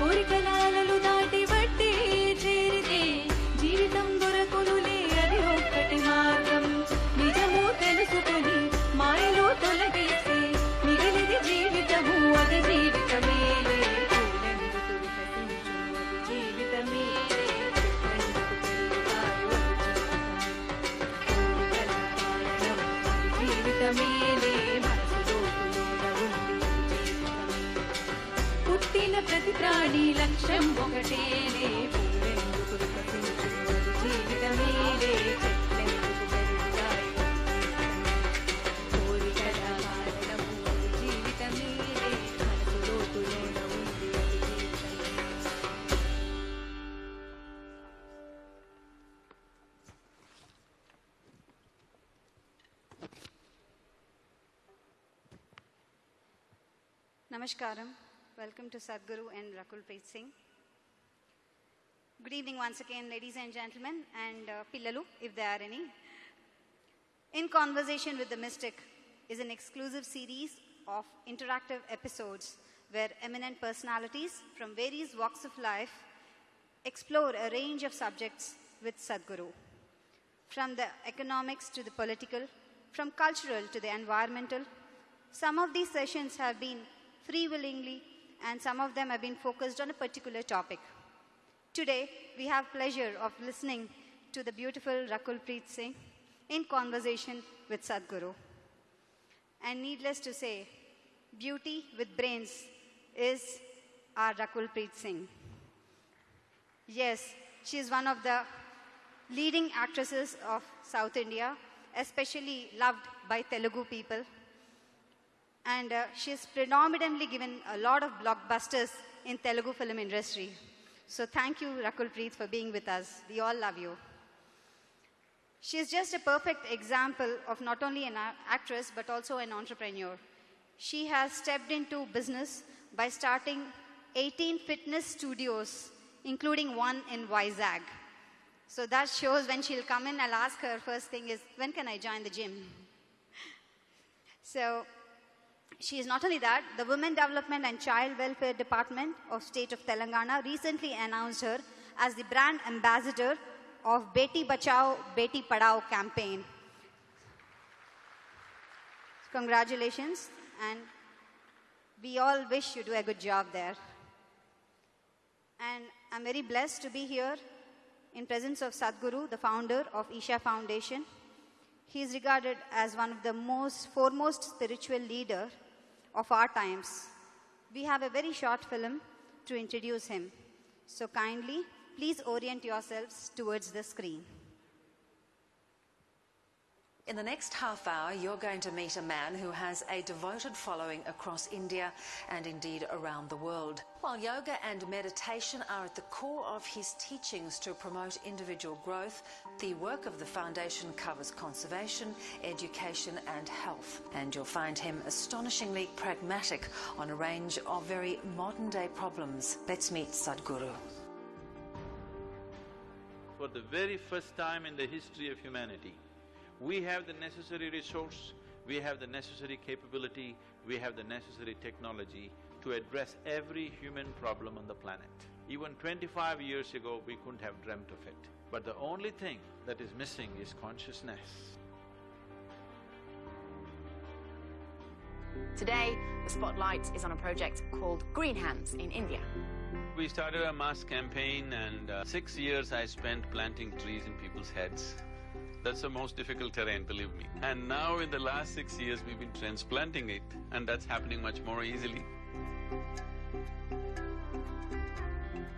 கோரிக்கை Namaskaram. Welcome to Sadhguru and Rakul Preet Singh. Good evening once again, ladies and gentlemen, and uh, Pillalu, if there are any. In Conversation with the Mystic is an exclusive series of interactive episodes where eminent personalities from various walks of life explore a range of subjects with Sadhguru. From the economics to the political, from cultural to the environmental, some of these sessions have been free willingly and some of them have been focused on a particular topic. Today, we have pleasure of listening to the beautiful Rakul Preet Singh in conversation with Sadhguru. And needless to say, beauty with brains is our Rakul Preet Singh. Yes, she is one of the leading actresses of South India, especially loved by Telugu people. And uh, she has predominantly given a lot of blockbusters in Telugu film industry. So thank you, Rakul Preet, for being with us. We all love you. She is just a perfect example of not only an actress but also an entrepreneur. She has stepped into business by starting 18 fitness studios, including one in Vizag. So that shows when she'll come in, I'll ask her first thing is, when can I join the gym? So she is not only that, the Women Development and Child Welfare Department of State of Telangana recently announced her as the brand ambassador of Beti Bachao, Beti Padhao campaign. Congratulations, and we all wish you do a good job there. And I'm very blessed to be here in presence of Sadhguru, the founder of Isha Foundation. He is regarded as one of the most foremost spiritual leader of our times. We have a very short film to introduce him. So kindly, please orient yourselves towards the screen. In the next half hour, you're going to meet a man who has a devoted following across India and indeed around the world. While yoga and meditation are at the core of his teachings to promote individual growth, the work of the foundation covers conservation, education, and health. And you'll find him astonishingly pragmatic on a range of very modern day problems. Let's meet Sadhguru. For the very first time in the history of humanity, we have the necessary resource, we have the necessary capability, we have the necessary technology to address every human problem on the planet. Even twenty-five years ago, we couldn't have dreamt of it. But the only thing that is missing is consciousness. Today, the spotlight is on a project called Green Hands in India. We started a mass campaign and uh, six years I spent planting trees in people's heads. That's the most difficult terrain, believe me. And now in the last six years, we've been transplanting it and that's happening much more easily.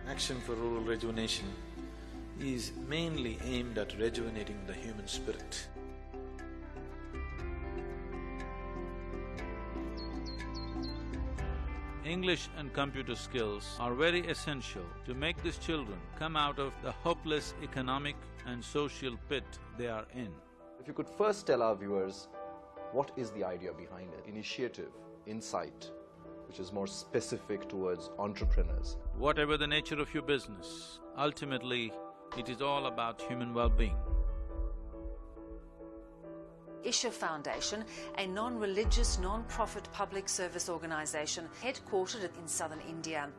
Action for Rural Rejuvenation is mainly aimed at rejuvenating the human spirit. English and computer skills are very essential to make these children come out of the hopeless economic and social pit they are in. If you could first tell our viewers what is the idea behind it? Initiative, insight, which is more specific towards entrepreneurs. Whatever the nature of your business, ultimately, it is all about human well-being. Isha Foundation, a non religious, non profit public service organisation headquartered in southern India.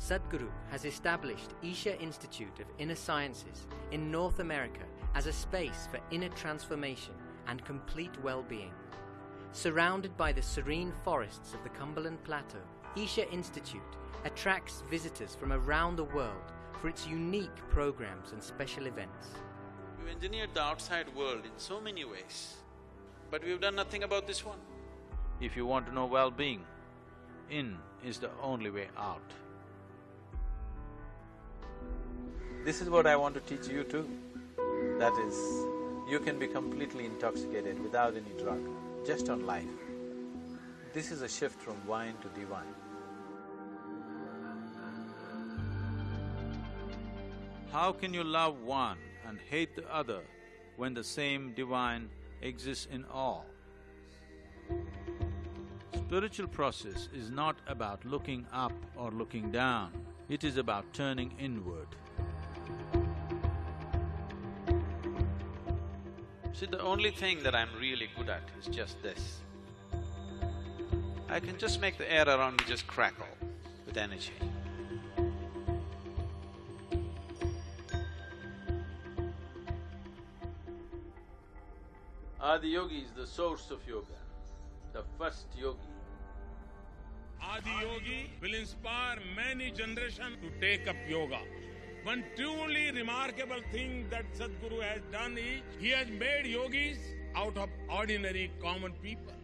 Sadhguru has established Isha Institute of Inner Sciences in North America as a space for inner transformation and complete well being. Surrounded by the serene forests of the Cumberland Plateau, Isha Institute attracts visitors from around the world for its unique programs and special events. We've engineered the outside world in so many ways, but we've done nothing about this one. If you want to know well-being, in is the only way out. This is what I want to teach you too. That is, you can be completely intoxicated without any drug, just on life. This is a shift from wine to divine. How can you love one and hate the other when the same divine exists in all? Spiritual process is not about looking up or looking down, it is about turning inward. See, the only thing that I'm really good at is just this. I can just make the air around me just crackle with energy. Adiyogi is the source of yoga, the first yogi. Adi Yogi will inspire many generations to take up yoga. One truly remarkable thing that Sadhguru has done is he has made yogis out of ordinary common people.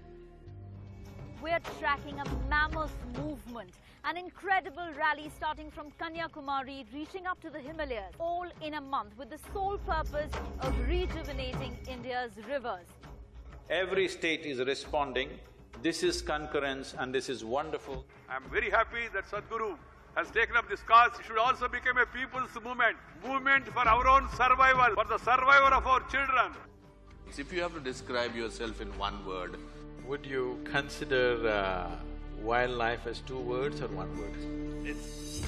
We're tracking a mammoth movement, an incredible rally starting from Kanyakumari, reaching up to the Himalayas, all in a month with the sole purpose of rejuvenating India's rivers. Every state is responding. This is concurrence and this is wonderful. I'm very happy that Sadhguru has taken up this cause. Should also become a people's movement, movement for our own survival, for the survival of our children. If you have to describe yourself in one word, Would you consider uh, wildlife as two words or one word? It's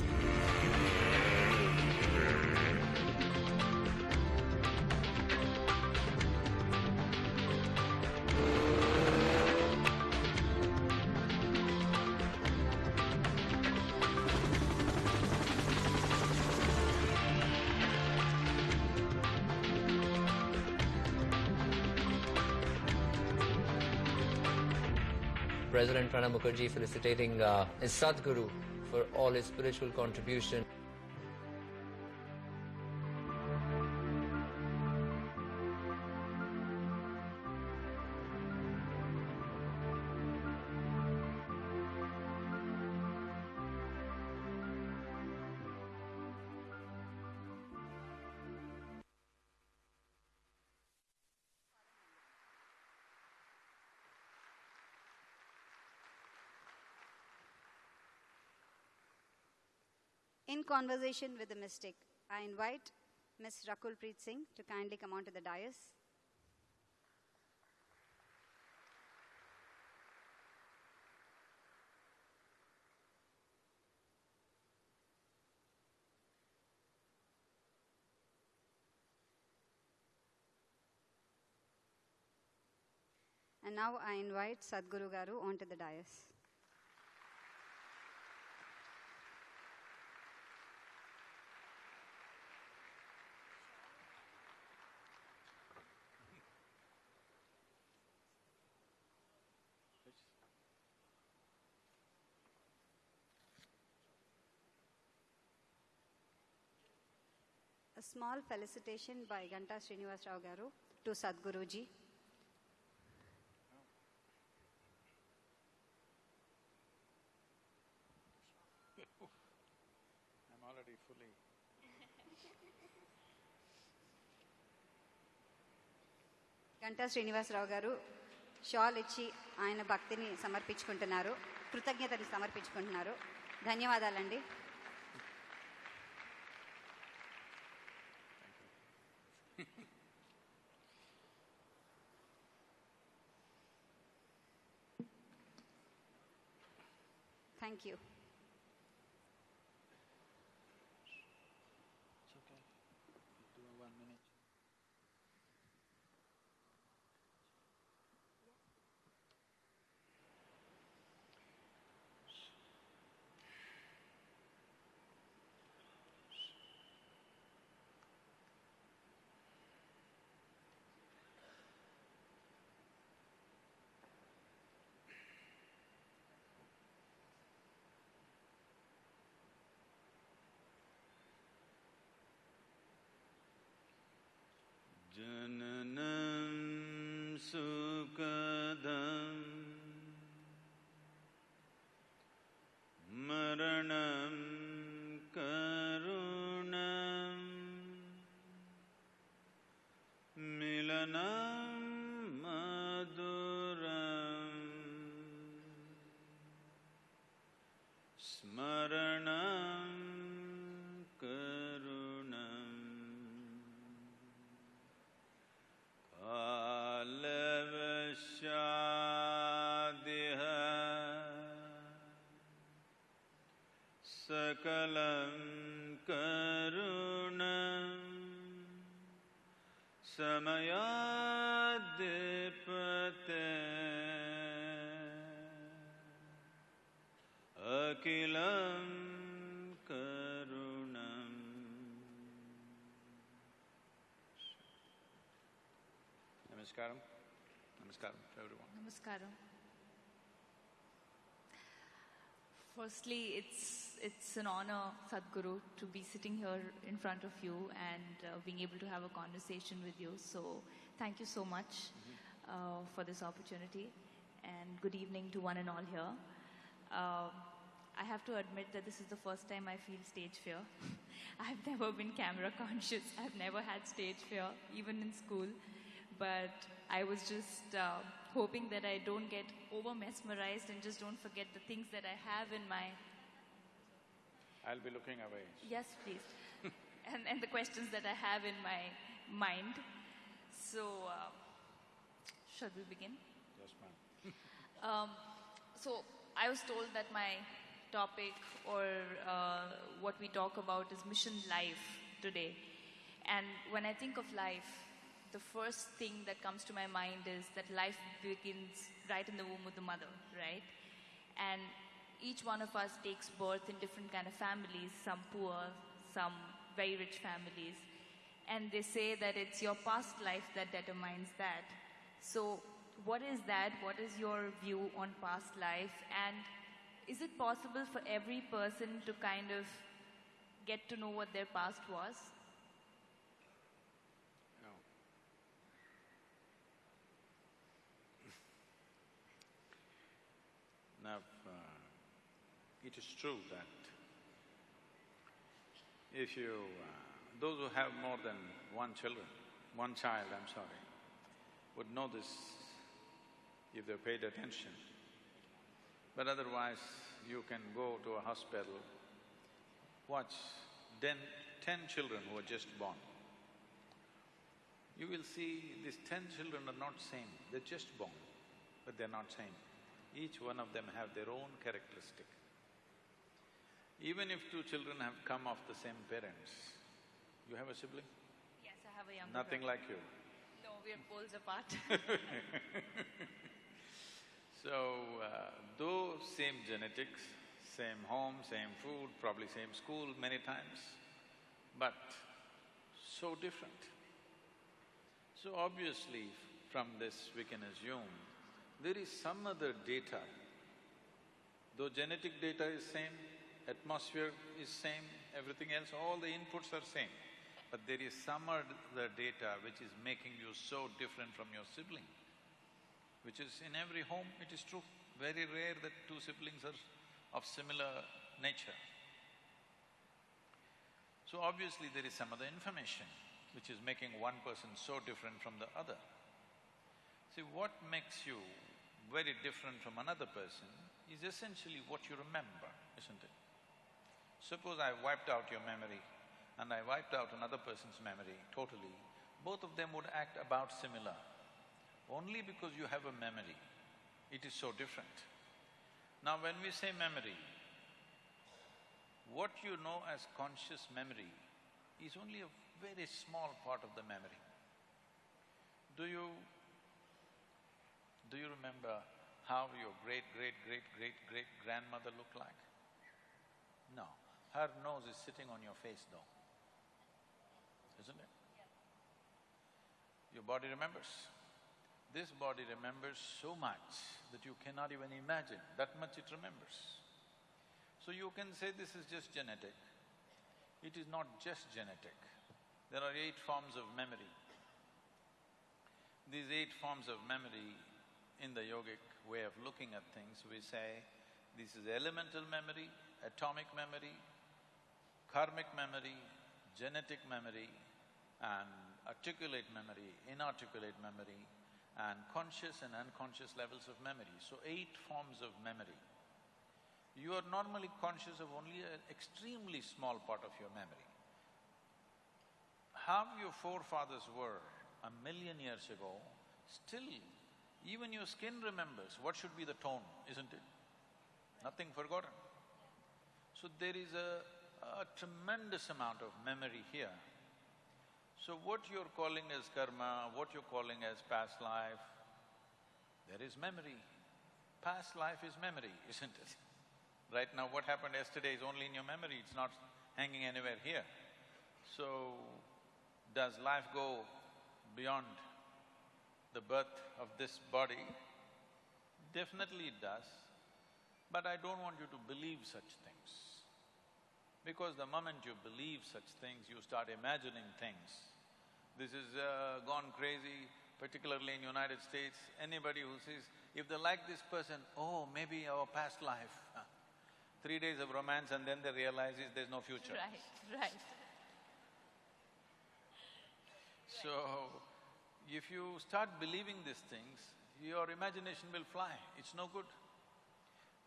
President Pranab Mukherjee felicitating uh, his Sadhguru for all his spiritual contribution. In conversation with the mystic, I invite Ms. Rakul Preet Singh to kindly come onto the dais. And now I invite Sadhguru Garu onto the dais. Small felicitation by Ganta Srinivasa Rao garu to Sadhguru ji Ganta Srinivasarao గారు shawl ఇచ్చి ఆయన భక్తిని సమర్పించుకుంటున్నారు కృతజ్ఞతని సమర్పించుకుంటున్నారు. ధన్యవాదాలండి. Thank you. So. Namaskaram. Firstly, it's it's an honor, Sadhguru, to be sitting here in front of you and uh, being able to have a conversation with you. So, thank you so much uh, for this opportunity, and good evening to one and all here. Uh, I have to admit that this is the first time I feel stage fear. I've never been camera conscious. I've never had stage fear, even in school. But I was just uh, hoping that I don't get over mesmerized and just don't forget the things that I have in my. I'll be looking away. Yes, please. and, and the questions that I have in my mind. So, uh, shall we begin? Yes, ma'am. Um, so I was told that my topic or uh, what we talk about is mission life today. And when I think of life, the first thing that comes to my mind is that life begins right in the womb of the mother, right? And each one of us takes birth in different kind of families, some poor, some very rich families. And they say that it's your past life that determines that. So what is that? What is your view on past life? And is it possible for every person to kind of get to know what their past was? Now, uh, it is true that if you, uh, those who have more than one children, one child, I'm sorry, would know this if they paid attention. But otherwise, you can go to a hospital, watch ten, ten children who are just born. You will see these ten children are not same, they're just born, but they're not same. Each one of them have their own characteristic. Even if two children have come of the same parents, you have a sibling? Yes, I have a younger Nothing brother. like you. No, we're poles apart. So, uh, though same genetics, same home, same food, probably same school many times, but so different. So obviously, from this we can assume there is some other data. Though genetic data is same, atmosphere is same, everything else, all the inputs are same, but there is some other data which is making you so different from your sibling which is in every home, it is true. Very rare that two siblings are of similar nature. So obviously there is some other information which is making one person so different from the other. See, what makes you very different from another person is essentially what you remember, isn't it? Suppose I wiped out your memory and I wiped out another person's memory totally, both of them would act about similar. Only because you have a memory, it is so different. Now when we say memory, what you know as conscious memory is only a very small part of the memory. Do you… do you remember how your great-great-great-great-great-grandmother looked like? No, her nose is sitting on your face though, isn't it? Your body remembers. This body remembers so much that you cannot even imagine, that much it remembers. So you can say this is just genetic. It is not just genetic. There are eight forms of memory. These eight forms of memory in the yogic way of looking at things, we say this is elemental memory, atomic memory, karmic memory, genetic memory, and articulate memory, inarticulate memory, and conscious and unconscious levels of memory. So eight forms of memory. You are normally conscious of only an extremely small part of your memory. How your forefathers were a million years ago, still even your skin remembers what should be the tone, isn't it? Nothing forgotten. So there is a, a tremendous amount of memory here. So what you're calling as karma, what you're calling as past life, there is memory. Past life is memory, isn't it? Right now, what happened yesterday is only in your memory, it's not hanging anywhere here. So, does life go beyond the birth of this body? Definitely it does, but I don't want you to believe such things. Because the moment you believe such things, you start imagining things. This is uh, gone crazy, particularly in United States. Anybody who says, if they like this person, oh, maybe our past life. Three days of romance and then they realize there's no future. Right, right. So, if you start believing these things, your imagination will fly, it's no good.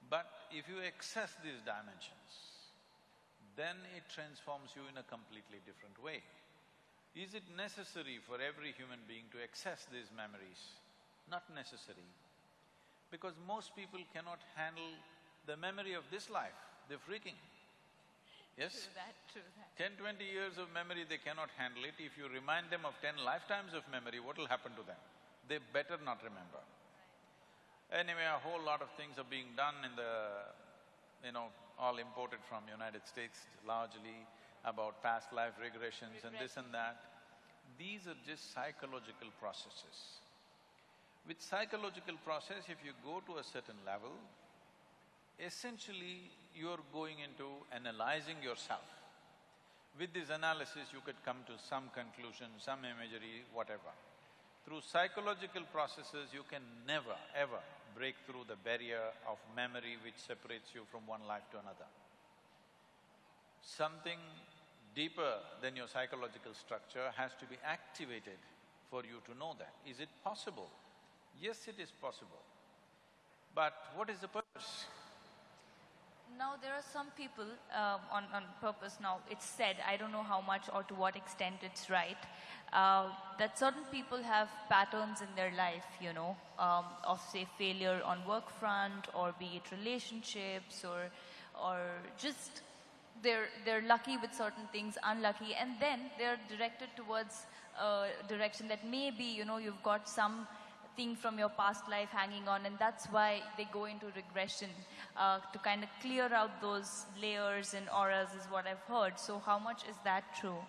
But if you access these dimensions, then it transforms you in a completely different way. Is it necessary for every human being to access these memories? Not necessary. Because most people cannot handle the memory of this life, they're freaking. Yes? True that, true that. Ten, twenty years of memory, they cannot handle it. If you remind them of ten lifetimes of memory, what will happen to them? They better not remember. Anyway, a whole lot of things are being done in the, you know, all imported from United States largely about past life regressions and this and that. These are just psychological processes. With psychological process, if you go to a certain level, essentially you're going into analyzing yourself. With this analysis, you could come to some conclusion, some imagery, whatever. Through psychological processes, you can never, ever break through the barrier of memory which separates you from one life to another. Something deeper than your psychological structure has to be activated for you to know that. Is it possible? Yes, it is possible. But what is the purpose? Now, there are some people um, on, on purpose now, it's said, I don't know how much or to what extent it's right, uh, that certain people have patterns in their life, you know, um, of say failure on work front or be it relationships or, or just they're, they're lucky with certain things, unlucky, and then they're directed towards a direction that maybe, you know, you've got some thing from your past life hanging on and that's why they go into regression uh, to kind of clear out those layers and auras is what I've heard. So how much is that true?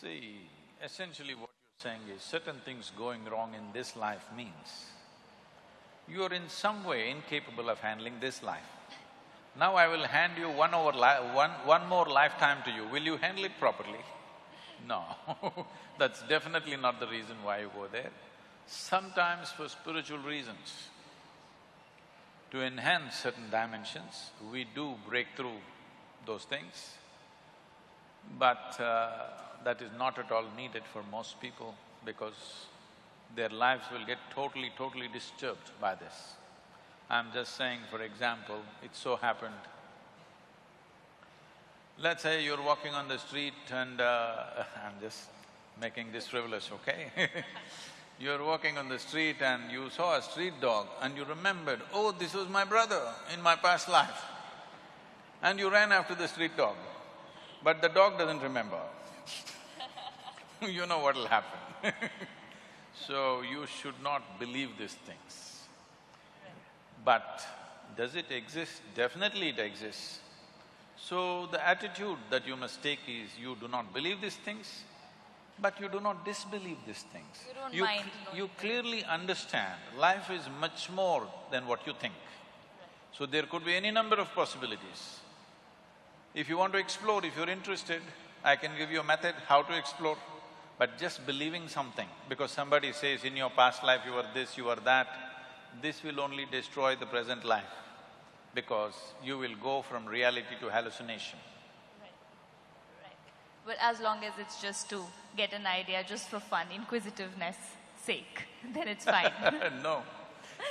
See, essentially what you're saying is certain things going wrong in this life means you are in some way incapable of handling this life. Now I will hand you one over one, one more lifetime to you, will you handle it properly? No, that's definitely not the reason why you go there. Sometimes for spiritual reasons, to enhance certain dimensions, we do break through those things, but uh, that is not at all needed for most people because their lives will get totally, totally disturbed by this. I'm just saying, for example, it so happened Let's say you're walking on the street and uh, I'm just making this frivolous, okay? you're walking on the street and you saw a street dog and you remembered, oh, this was my brother in my past life. And you ran after the street dog, but the dog doesn't remember. you know what'll happen So you should not believe these things. But does it exist? Definitely it exists. So the attitude that you must take is you do not believe these things, but you do not disbelieve these things. You don't you mind cl- you clearly understand life is much more than what you think. So there could be any number of possibilities. If you want to explore, if you're interested, I can give you a method how to explore. But just believing something, because somebody says in your past life you were this, you were that, this will only destroy the present life because you will go from reality to hallucination. Right. But as long as it's just to get an idea, just for fun, inquisitiveness sake, then it's fine. no,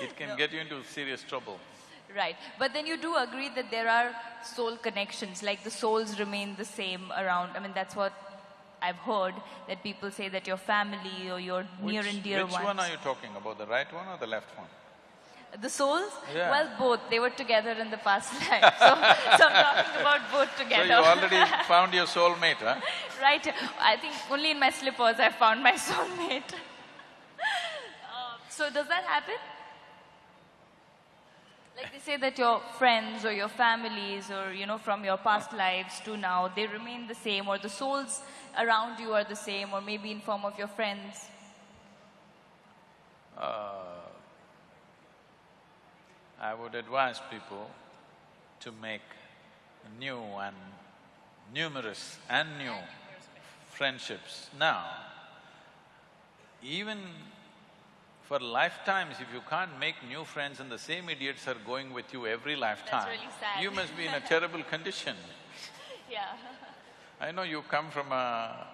it can No. get you into serious trouble. Right. But then you do agree that there are soul connections, like the souls remain the same around. I mean, that's what I've heard, that people say that your family or your near and dear Which ones. one are you talking about, the right one or the left one? The souls? Yeah. Well, both. They were together in the past life. So, so I'm talking about both together. So you already found your soulmate, huh? right. I think only in my slippers I found my soulmate. Uh, so does that happen? Like they say that your friends or your families or, you know, from your past lives to now, they remain the same or the souls around you are the same or maybe in form of your friends. Uh, I would advise people to make new and numerous and new friendships now. Even for lifetimes, if you can't make new friends and the same idiots are going with you every lifetime, really you must be in a terrible condition. Yeah. I know you come from a,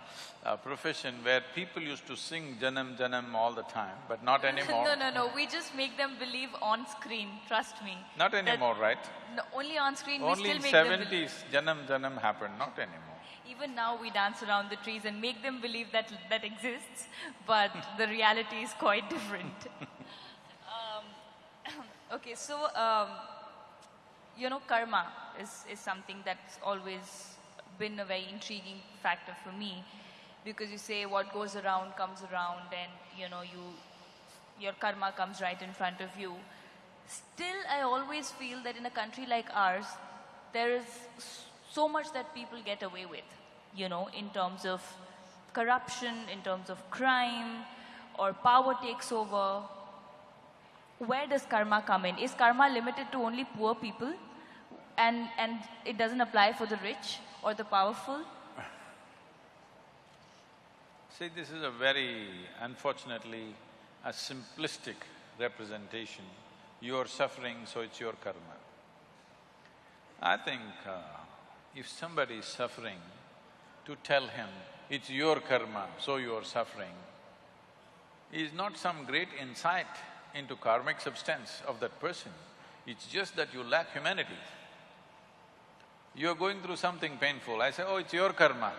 a profession where people used to sing Janam Janam all the time, but not anymore. no, no, no. We just make them believe on screen. Trust me. Not That- anymore, right? No, only on screen. we Only still in make them believe. seventies, Janam Janam happened, not anymore. Even now, we dance around the trees and make them believe that that exists, but the reality is quite different. um, okay, so um, you know, karma is is something that's always been a very intriguing factor for me, because you say what goes around comes around, and you know, you your karma comes right in front of you. Still, I always feel that in a country like ours, there is so much that people get away with, you know, in terms of corruption, in terms of crime, or power takes over. Where does karma come in? Is karma limited to only poor people? And, and it doesn't apply for the rich or the powerful? See, this is a very, unfortunately, a simplistic representation. You are suffering, so it's your karma. I think uh, if somebody is suffering, to tell him, it's your karma, so you are suffering, is not some great insight into karmic substance of that person. It's just that you lack humanity. You're going through something painful, I say, oh, it's your karma.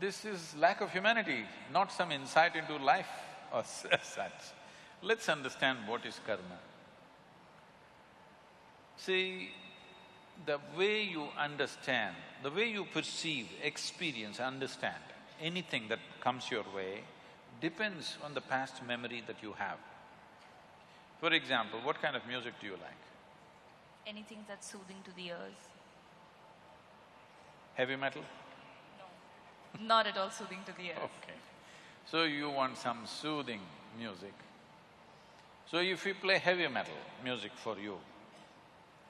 This is lack of humanity, not some insight into life or such. Let's understand what is karma. See, the way you understand, the way you perceive, experience, understand anything that comes your way depends on the past memory that you have. For example, what kind of music do you like? Anything that's soothing to the ears? Heavy metal? No. Not at all soothing to the ears. Okay. So you want some soothing music. So if we play heavy metal music for you,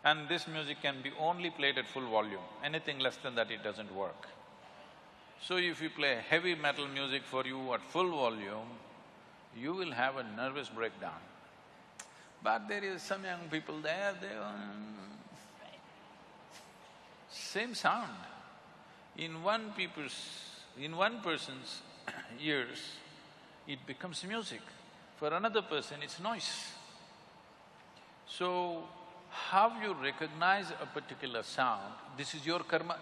and this music can be only played at full volume, anything less than that it doesn't work. So if we play heavy metal music for you at full volume, you will have a nervous breakdown. But there is some young people there, they… Um, same sound. In one people's… in one person's ears, it becomes music. For another person, it's noise. So, how you recognize a particular sound, this is your karma.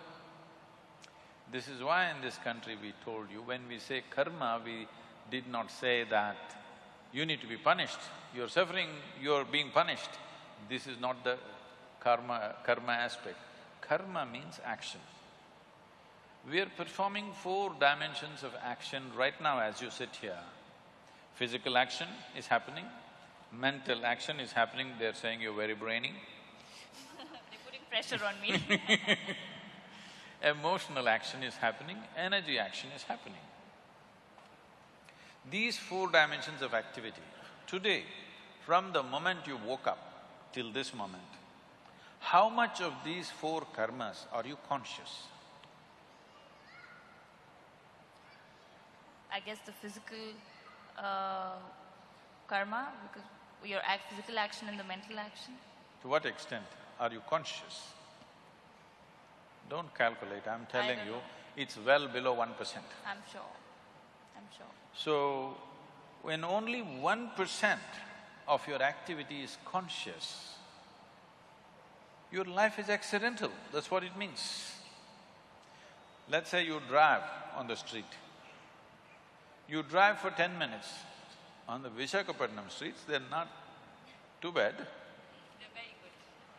This is why in this country we told you, when we say karma, we did not say that you need to be punished, you're suffering, you're being punished. This is not the karma… karma aspect. Karma means action. We are performing four dimensions of action right now as you sit here. Physical action is happening, mental action is happening, they're saying you're very brainy. They're putting pressure on me. Emotional action is happening, energy action is happening. These four dimensions of activity, today, from the moment you woke up till this moment, how much of these four karmas are you conscious? I guess, the physical uh, karma, because your act, physical action and the mental action? To what extent are you conscious? Don't calculate, I'm telling you, know. it's well below one percent. I'm sure. I'm sure. So, when only one percent of your activity is conscious, your life is accidental, that's what it means. Let's say you drive on the street. You drive for ten minutes. On the Vishakhapatnam streets, they're not too bad.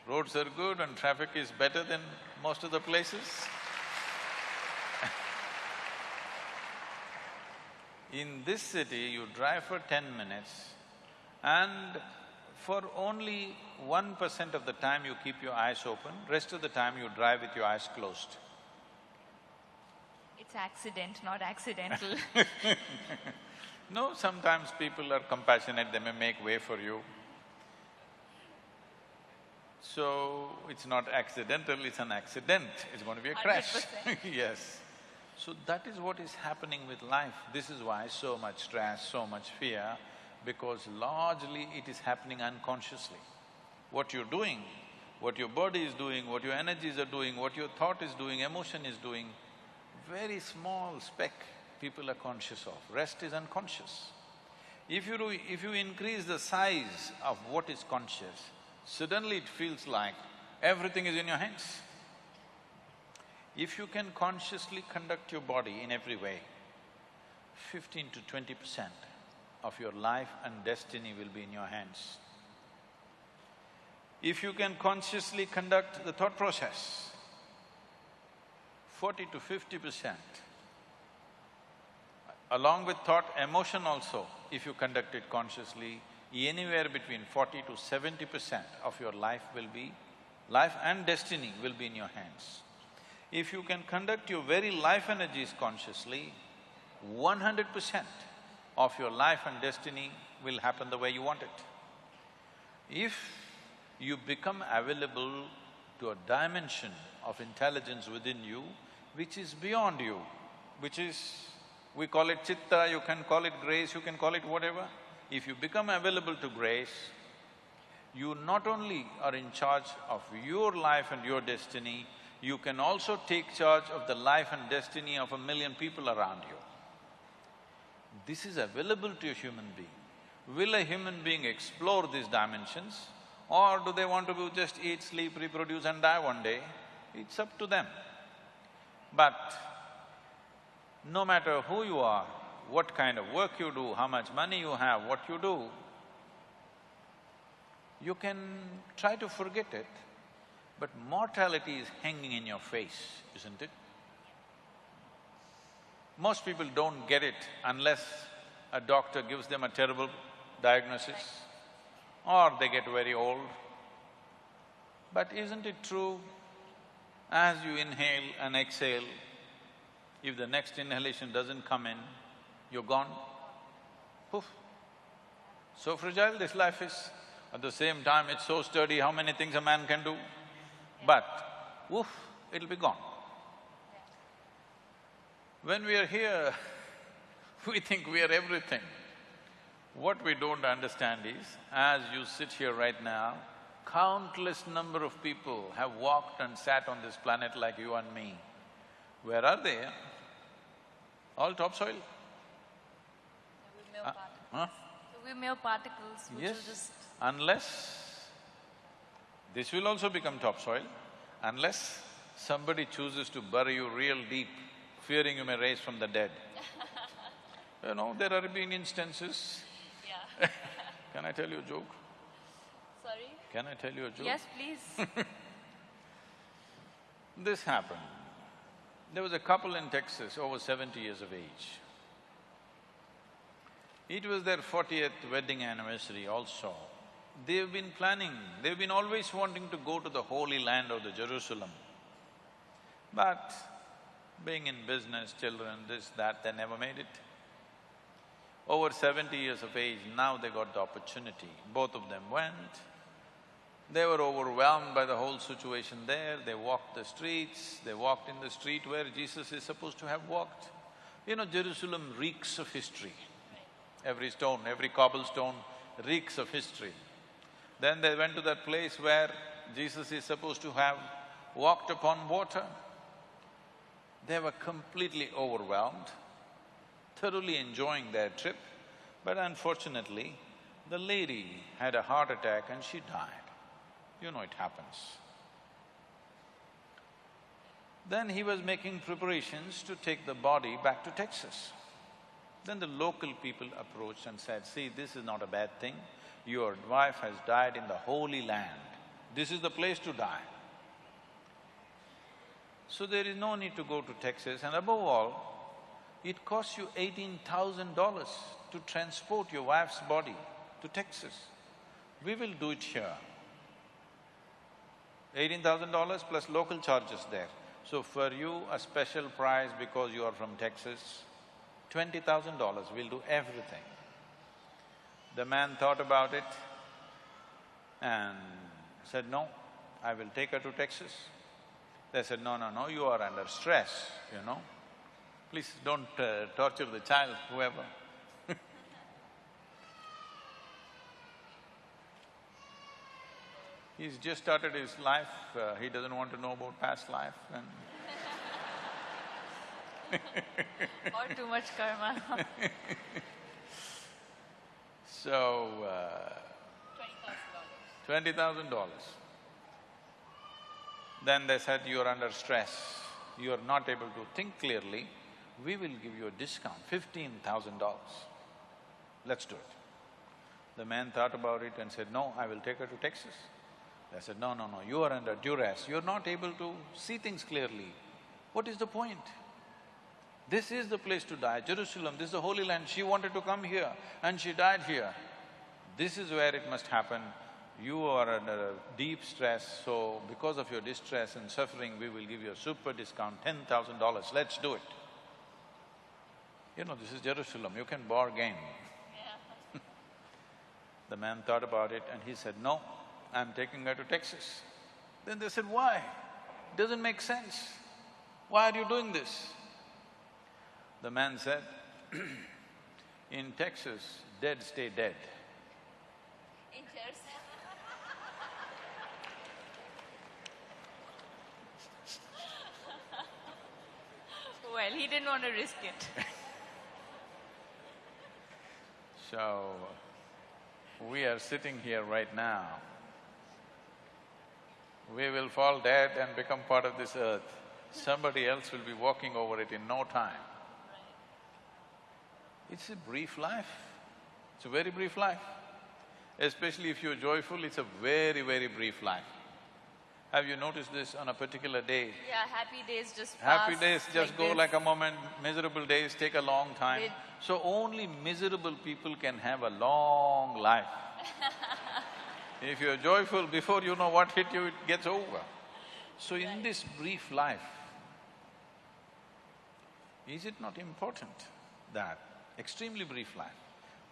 Roads are good and traffic is better than most of the places. In this city, you drive for ten minutes and for only one percent of the time you keep your eyes open, rest of the time you drive with your eyes closed. It's accident, not accidental. No, sometimes people are compassionate, they may make way for you. So, it's not accidental, it's an accident, it's going to be a crash. 100%. yes. So that is what is happening with life. This is why so much stress, so much fear, because largely it is happening unconsciously. What you're doing, what your body is doing, what your energies are doing, what your thought is doing, emotion is doing, very small speck people are conscious of, rest is unconscious. If you do… if you increase the size of what is conscious, suddenly it feels like everything is in your hands. If you can consciously conduct your body in every way, fifteen to twenty percent of your life and destiny will be in your hands. If you can consciously conduct the thought process, forty to fifty percent, along with thought, emotion also, if you conduct it consciously, anywhere between forty to seventy percent of your life will be… life and destiny will be in your hands. If you can conduct your very life energies consciously, one hundred percent of your life and destiny will happen the way you want it. If you become available to a dimension of intelligence within you which is beyond you, which is… we call it chitta, you can call it grace, you can call it whatever. If you become available to grace, you not only are in charge of your life and your destiny, you can also take charge of the life and destiny of a million people around you. This is available to a human being. Will a human being explore these dimensions or do they want to just eat, sleep, reproduce and die one day? It's up to them. But no matter who you are, what kind of work you do, how much money you have, what you do, you can try to forget it, but mortality is hanging in your face, isn't it? Most people don't get it unless a doctor gives them a terrible diagnosis or they get very old. But isn't it true, as you inhale and exhale, if the next inhalation doesn't come in, you're gone, poof. So fragile this life is. At the same time, it's so sturdy, how many things a man can do? But, woof, it'll be gone. When we are here, we think we are everything. What we don't understand is, as you sit here right now, countless number of people have walked and sat on this planet like you and me. Where are they? All topsoil? Uh, particles. huh? So we're mere particles which Yes, just… unless this will also become topsoil, unless somebody chooses to bury you real deep, fearing you may rise from the dead. You know, there are been instances. Yeah. Can I tell you a joke? Can I tell you a joke? Yes, please. This happened. There was a couple in Texas, over seventy years of age. It was their fortieth wedding anniversary also. They've been planning, they've been always wanting to go to the Holy Land of the Jerusalem. But being in business, children, this, that, they never made it. Over seventy years of age, now they got the opportunity. Both of them went. They were overwhelmed by the whole situation there, they walked the streets, they walked in the street where Jesus is supposed to have walked. You know, Jerusalem reeks of history. Every stone, every cobblestone reeks of history. Then they went to that place where Jesus is supposed to have walked upon water. They were completely overwhelmed, thoroughly enjoying their trip, but unfortunately, the lady had a heart attack and she died. You know it happens. Then he was making preparations to take the body back to Texas. Then the local people approached and said, see, this is not a bad thing. Your wife has died in the Holy Land. This is the place to die. So there is no need to go to Texas and above all, it costs you eighteen thousand dollars to transport your wife's body to Texas. We will do it here. Eighteen thousand dollars plus local charges there. So for you, a special price because you are from Texas, twenty thousand dollars, we'll do everything. The man thought about it and said, no, I will take her to Texas. They said, no, no, no, you are under stress, you know. Please don't uh, torture the child, whoever. He's just started his life, uh, he doesn't want to know about past life and or too much karma. So, uh, twenty thousand dollars. Then they said, you are under stress, you are not able to think clearly, we will give you a discount, fifteen thousand dollars. Let's do it. The man thought about it and said, no, I will take her to Texas. They said, no, no, no, you are under duress, you're not able to see things clearly. What is the point? This is the place to die, Jerusalem, this is the Holy Land, she wanted to come here and she died here. This is where it must happen. You are under deep stress, so because of your distress and suffering, we will give you a super discount, ten thousand dollars, let's do it. You know, this is Jerusalem, you can bargain. the man thought about it and he said, no, I'm taking her to Texas. Then they said, why? Doesn't make sense. Why are you doing this? The man said, in Texas, dead stay dead. In chairs. well, he didn't want to risk it. So, we are sitting here right now. We will fall dead and become part of this earth. Somebody else will be walking over it in no time. It's a brief life. It's a very brief life. Especially if you're joyful, it's a very, very brief life. Have you noticed this on a particular day? Yeah, happy days just Happy days just like go this. like a moment, miserable days take a long time. They- So only miserable people can have a long life. If you're joyful, before you know what hit you, it gets over. So in this brief life, is it not important that extremely brief life,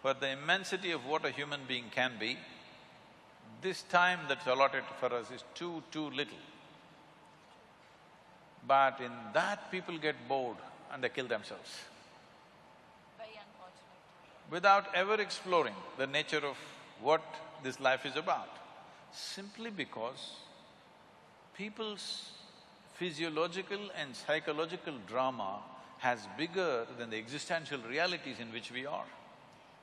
for the immensity of what a human being can be, this time that's allotted for us is too, too little. But in that, people get bored and they kill themselves Very unfortunate. without ever exploring the nature of what this life is about, simply because people's physiological and psychological drama has bigger than the existential realities in which we are.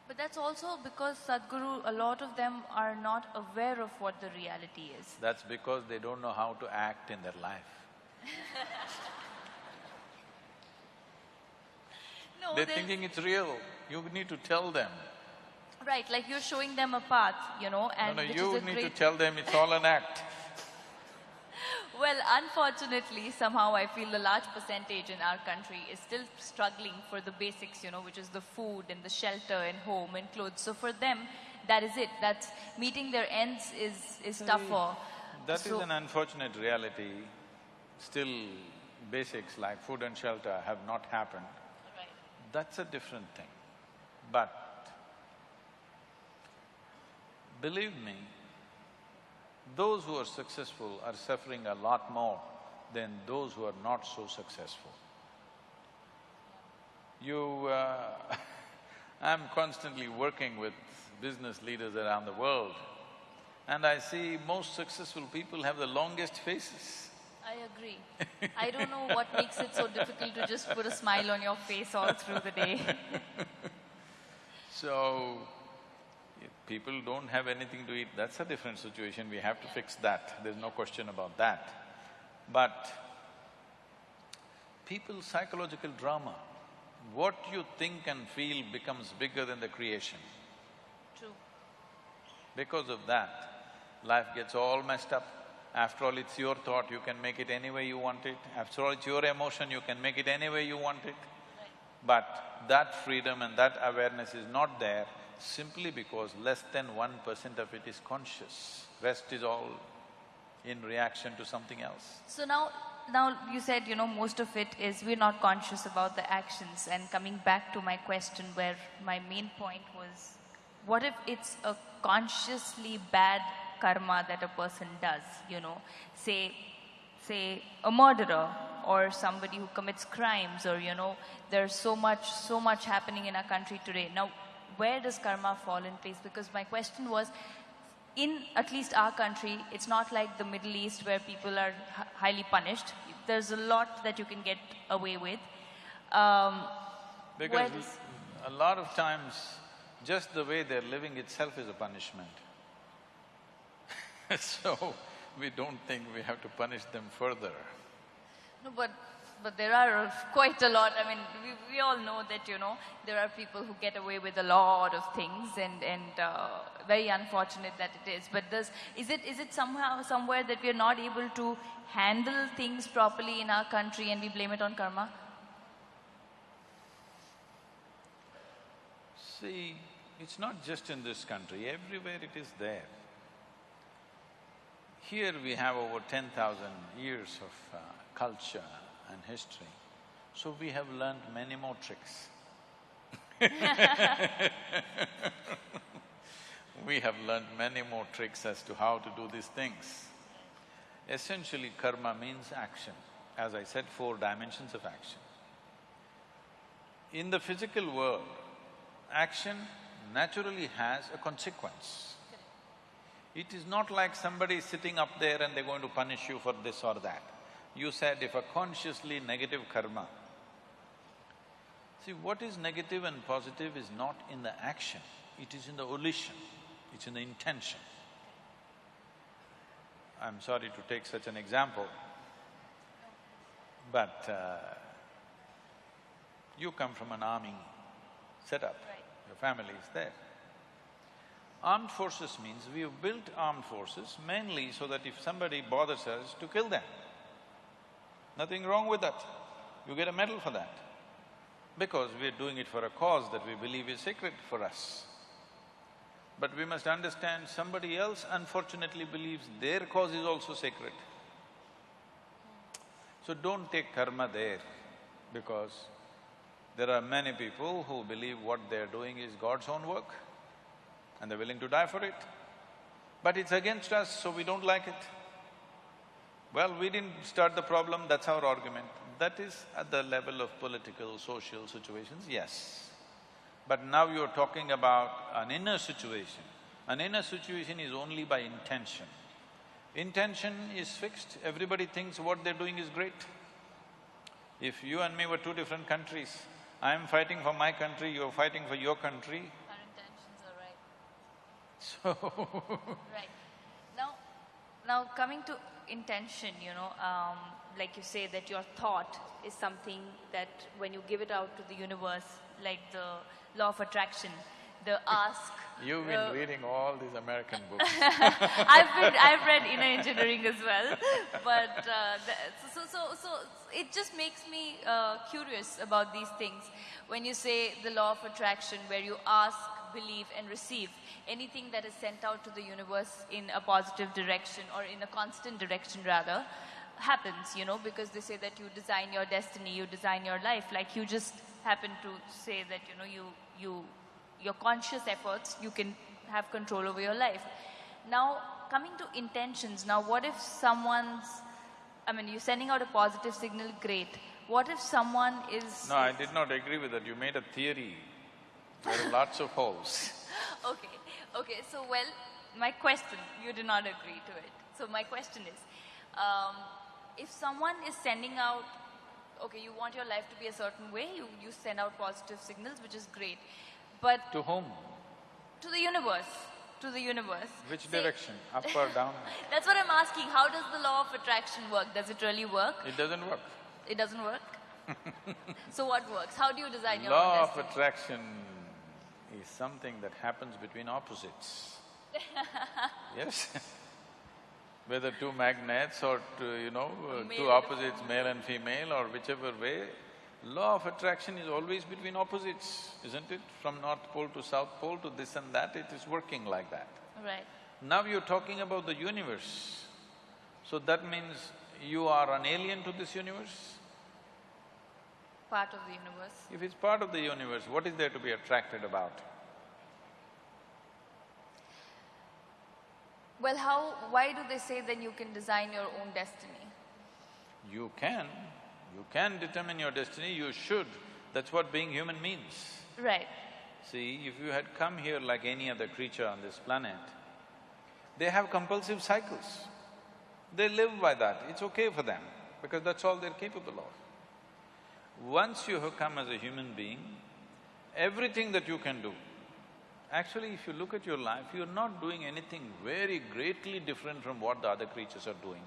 But that's also because Sadhguru, a lot of them are not aware of what the reality is. That's because they don't know how to act in their life. No, They're there's- thinking it's real, you need to tell them. Right, like you're showing them a path, you know, and No, no, you need to tell them it's all an act. Well, unfortunately, somehow I feel a large percentage in our country is still struggling for the basics, you know, which is the food and the shelter and home and clothes. So for them, that is it. That's meeting their ends is, is tougher. That is So- an unfortunate reality. Still, basics like food and shelter have not happened. That's a different thing. But believe me, those who are successful are suffering a lot more than those who are not so successful. You… Uh, I'm constantly working with business leaders around the world and I see most successful people have the longest faces. I agree. I don't know what makes it so difficult to just put a smile on your face all through the day. so, people don't have anything to eat, that's a different situation, we have to fix that, there's no question about that. But people's psychological drama, what you think and feel becomes bigger than the creation. True. Because of that, life gets all messed up. After all, it's your thought, you can make it any way you want it. After all, it's your emotion, you can make it any way you want it. Right. But that freedom and that awareness is not there simply because less than one percent of it is conscious. Rest is all in reaction to something else. So now, now you said, you know, most of it is we're not conscious about the actions and coming back to my question where my main point was, what if it's a consciously bad karma that a person does, you know, say, say a murderer or somebody who commits crimes or, you know, there's so much, so much happening in our country today. Now, where does karma fall in place? Because my question was, in at least our country, it's not like the Middle East where people are highly punished. There's a lot that you can get away with. Um, because a lot of times, just the way they're living itself is a punishment. so, we don't think we have to punish them further. No, but but there are quite a lot. I mean, we, we all know that, you know, there are people who get away with a lot of things and, and uh, very unfortunate that it is. But does, is, it, is it somehow, somewhere that we are not able to handle things properly in our country and we blame it on karma? See, it's not just in this country, everywhere it is there. Here we have over ten thousand years of uh, culture and history, so we have learned many more tricks We have learned many more tricks as to how to do these things. Essentially, karma means action. As I said, four dimensions of action. In the physical world, action naturally has a consequence. It is not like somebody is sitting up there and they're going to punish you for this or that. You said if a consciously negative karma, see what is negative and positive is not in the action, it is in the volition, it's in the intention. I'm sorry to take such an example, but uh, you come from an army setup, your family is there. Armed forces means we have built armed forces mainly so that if somebody bothers us, to kill them. Nothing wrong with that. You get a medal for that. Because we're doing it for a cause that we believe is sacred for us. But we must understand somebody else unfortunately believes their cause is also sacred. So don't take karma there because there are many people who believe what they're doing is God's own work and they're willing to die for it. But it's against us, so we don't like it. Well, we didn't start the problem, that's our argument. That is at the level of political, social situations, yes. But now you're talking about an inner situation. An inner situation is only by intention. Intention is fixed, everybody thinks what they're doing is great. If you and me were two different countries, I'm fighting for my country, you're fighting for your country, Our intentions are right. so Right. Now, now coming to intention, you know, um, like you say that your thought is something that when you give it out to the universe, like the law of attraction, the ask… You've been uh, reading all these American books I've been… I've read inner engineering as well, but uh, the, so, so, so it just makes me uh, curious about these things. When you say the law of attraction, where you ask believe and receive. Anything that is sent out to the universe in a positive direction or in a constant direction rather, happens, you know, because they say that you design your destiny, you design your life. Like you just happen to say that, you know, you, you, your conscious efforts, you can have control over your life. Now, coming to intentions, now what if someone's, I mean, you're sending out a positive signal, great. what if someone is… No, I did not agree with that. You made a theory. There are lots of holes. Okay, okay, so well, my question, you do not agree to it. So my question is, um, if someone is sending out, okay, you want your life to be a certain way, you, you send out positive signals, which is great. But To whom? to the universe, to the universe. Which Say- direction? Up or down? That's what I'm asking. How does the law of attraction work? Does it really work? It doesn't work. It doesn't work? so what works? How do you design your Law of attraction is something that happens between opposites. Yes? Whether two magnets or two, you know, uh, Male two opposites, male and female or whichever way, law of attraction is always between opposites, isn't it? From North Pole to South Pole to this and that, it is working like that. Right. Now you're talking about the universe. So that means you are an alien to this universe? Part of the universe. If it's part of the universe, what is there to be attracted about? Well, how… why do they say then you can design your own destiny? You can, you can determine your destiny, you should. That's what being human means. Right. See, if you had come here like any other creature on this planet, they have compulsive cycles. They live by that, it's okay for them, because that's all they're capable of. Once you have come as a human being, everything that you can do, actually if you look at your life, you're not doing anything very greatly different from what the other creatures are doing.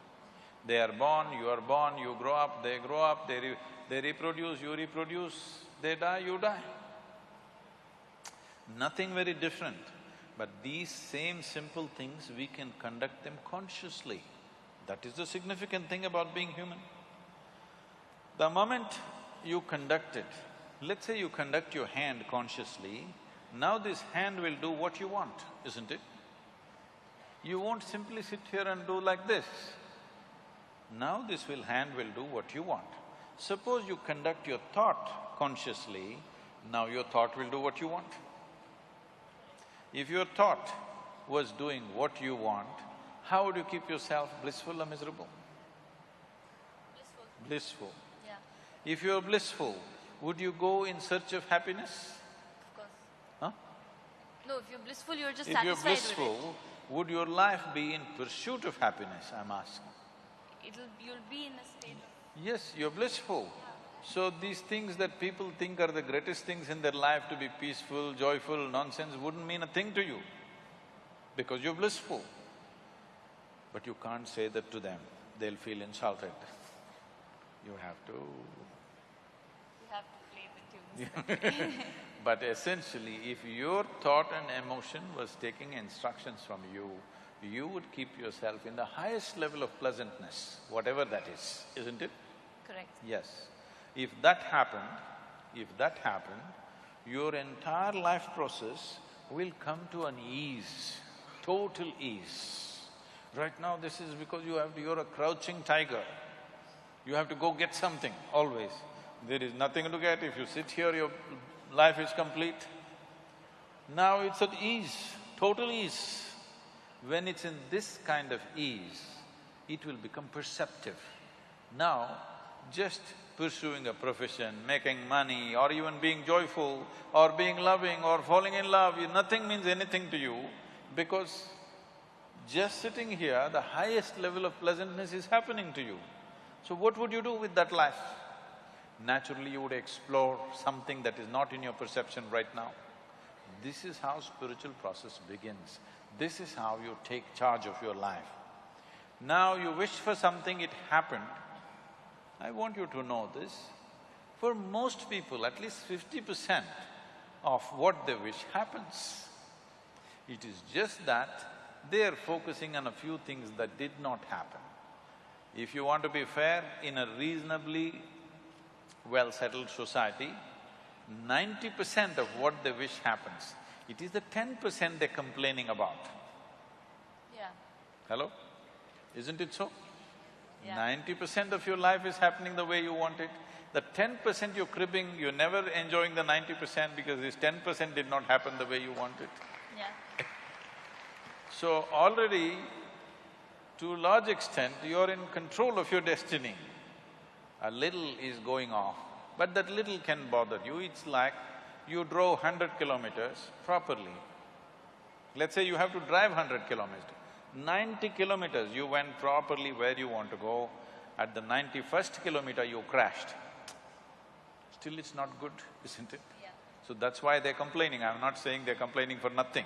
They are born, you are born, you grow up, they grow up, they, re- they reproduce, you reproduce, they die, you die. Nothing very different. But these same simple things, we can conduct them consciously. That is the significant thing about being human. The moment you conduct it, let's say you conduct your hand consciously, now this hand will do what you want, isn't it? You won't simply sit here and do like this. Now this will… hand will do what you want. Suppose you conduct your thought consciously, now your thought will do what you want. If your thought was doing what you want, how would you keep yourself blissful or miserable? Blissful. Blissful. Yeah. If you're blissful, would you go in search of happiness? Of course. Huh? No, if you're blissful, you're just If you're satisfied with it. blissful, would your life be in pursuit of happiness, I'm asking? It'll… you'll be in a state of… Yes, you're blissful. So these things that people think are the greatest things in their life to be peaceful, joyful, nonsense wouldn't mean a thing to you because you're blissful. But you can't say that to them, they'll feel insulted. You have to… You have to play the tunes. But essentially, if your thought and emotion was taking instructions from you, you would keep yourself in the highest level of pleasantness, whatever that is, isn't it? Correct. Yes. If that happened, if that happened, your entire life process will come to an ease, total ease. Right now, this is because you have… you're a crouching tiger. You have to go get something, always. There is nothing to get. If you sit here, your life is complete. Now it's at ease, total ease. When it's in this kind of ease, it will become perceptive. Now, just pursuing a profession, making money, or even being joyful, or being loving, or falling in love, nothing means anything to you because just sitting here, the highest level of pleasantness is happening to you. So what would you do with that life? Naturally, you would explore something that is not in your perception right now. This is how spiritual process begins. This is how you take charge of your life. Now you wish for something, it happened. I want you to know this. For most people, at least fifty percent of what they wish happens. It is just that they are focusing on a few things that did not happen. If you want to be fair, in a reasonably well-settled society, ninety percent of what they wish happens. It is the ten percent they're complaining about. Yeah. Hello? Isn't it so? Yeah. Ninety percent of your life is happening the way you want it. The ten percent you're cribbing, you're never enjoying the ninety percent because this ten percent did not happen the way you want it. Yeah. So already, to a large extent, you're in control of your destiny. A little is going off, but that little can bother you. It's like you drove hundred kilometers properly. Let's say you have to drive hundred kilometers. Ninety kilometers you went properly where you want to go. At the ninety-first kilometer you crashed. Still it's not good, isn't it? Yeah. So that's why they're complaining. I'm not saying they're complaining for nothing.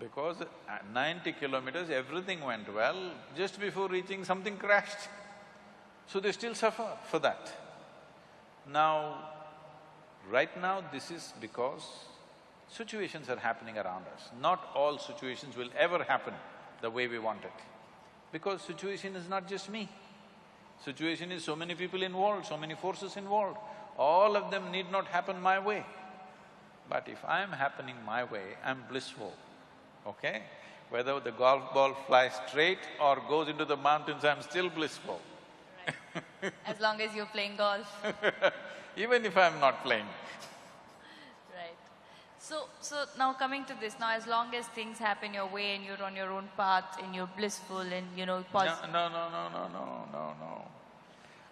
Because at ninety kilometers, everything went well, just before reaching something crashed. So they still suffer for that. Now, right now this is because situations are happening around us. Not all situations will ever happen the way we want it. Because situation is not just me. Situation is so many people involved, so many forces involved. All of them need not happen my way. But if I'm happening my way, I'm blissful, okay? Whether the golf ball flies straight or goes into the mountains, I'm still blissful. As long as you're playing golf. Even if I'm not playing. Right. So, so now coming to this, now as long as things happen your way and you're on your own path and you're blissful and you know, No, positive. no, no, no, no, no, no, no.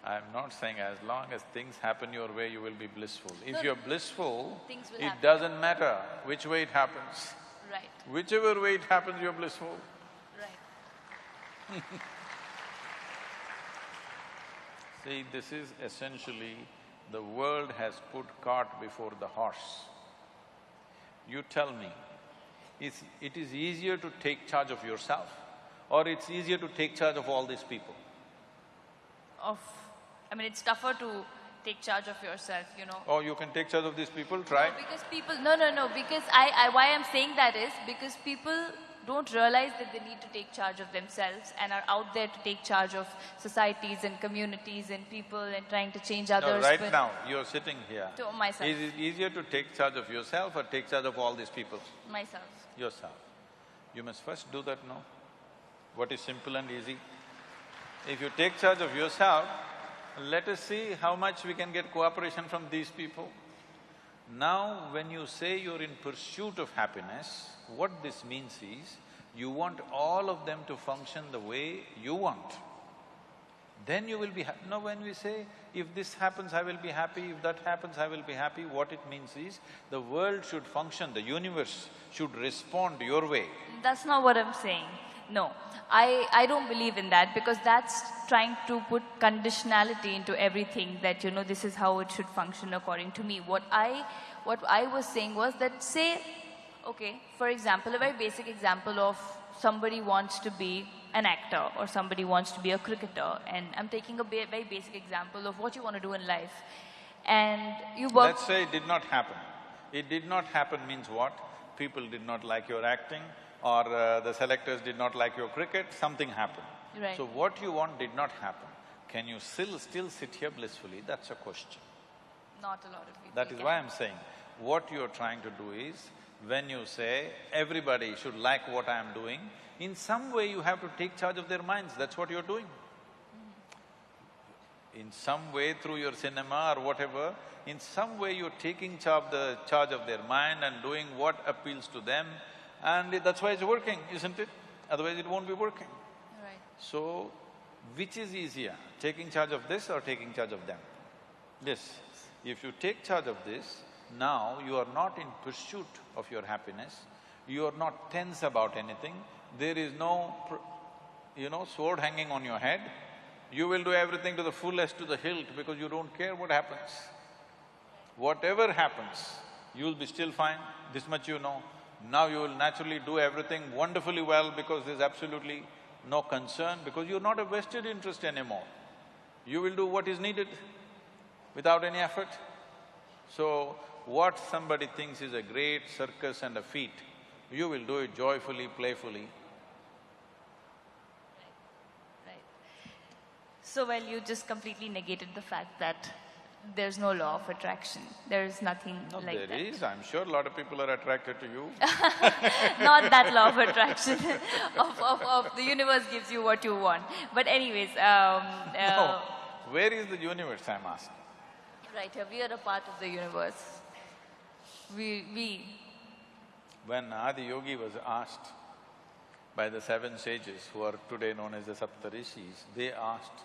I'm not saying as long as things happen your way, you will be blissful. If No, you're blissful, it happen. doesn't matter which way it happens. Right, Whichever way it happens, you're blissful. right. See, this is essentially, the world has put cart before the horse. You tell me, is it is easier to take charge of yourself or it's easier to take charge of all these people? Of, I mean, it's tougher to take charge of yourself, you know. Or you can take charge of these people, try. No, because people, no, no, no, because I, I, why I'm saying that is because people don't realize that they need to take charge of themselves and are out there to take charge of societies and communities and people and trying to change No, others. right now, you're sitting here. To myself. Is it easier to take charge of yourself or take charge of all these people? Myself. Yourself. You must first do that, no? What is simple and easy? If you take charge of yourself, let us see how much we can get cooperation from these people. Now, when you say you're in pursuit of happiness, what this means is, you want all of them to function the way you want. Then you will be happy. Now when we say, if this happens, I will be happy, if that happens, I will be happy, what it means is, the world should function, the universe should respond your way. That's not what I'm saying. No, I, I don't believe in that because that's trying to put conditionality into everything that, you know, this is how it should function according to me. What I, what I was saying was that say, okay, for example, a very basic example of somebody wants to be an actor or somebody wants to be a cricketer and I'm taking a very basic example of what you want to do in life. And you work… Let's say it did not happen. It did not happen means what? People did not like your acting or uh, the selectors did not like your cricket, something happened. Right. So what you want did not happen. Can you still… still sit here blissfully? That's a question. Not a lot of people. That is can. why I'm saying, what you're trying to do is, when you say, everybody should like what I'm doing, in some way you have to take charge of their minds, that's what you're doing. In some way, through your cinema or whatever, in some way you're taking charge, the charge of their mind and doing what appeals to them, and that's why it's working, isn't it? Otherwise it won't be working. Right. So, which is easier, taking charge of this or taking charge of them? This. If you take charge of this, now you are not in pursuit of your happiness, you are not tense about anything, there is no, pr- you know, sword hanging on your head, you will do everything to the fullest, to the hilt, because you don't care what happens. Whatever happens, you'll be still fine, this much you know. Now you will naturally do everything wonderfully well because there's absolutely no concern, because you're not a vested interest anymore. You will do what is needed without any effort. So, what somebody thinks is a great circus and a feat, you will do it joyfully, playfully. Right. So, well, you just completely negated the fact that there's no law of attraction. There is nothing No, like there that. is, I'm sure a lot of people are attracted to you. Not that law of attraction of, of, of the universe gives you what you want. But anyways, um, uh, No, where is the universe, I'm asking? right here, we are a part of the universe. We, we, When Adiyogi was asked by the seven sages who are today known as the Saptarishis, they asked,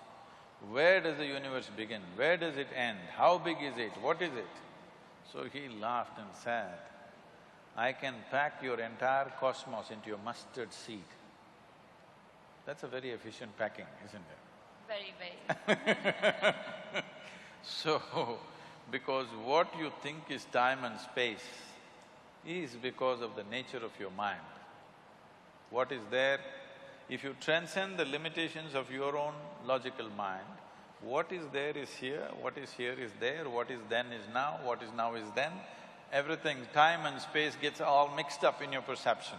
Where does the universe begin? Where does it end? How big is it? What is it? So he laughed and said, I can pack your entire cosmos into your mustard seed. That's a very efficient packing, isn't it? Very, very. So, because what you think is time and space is because of the nature of your mind. What is there, if you transcend the limitations of your own logical mind, what is there is here, what is here is there, what is then is now, what is now is then, everything, time and space gets all mixed up in your perception.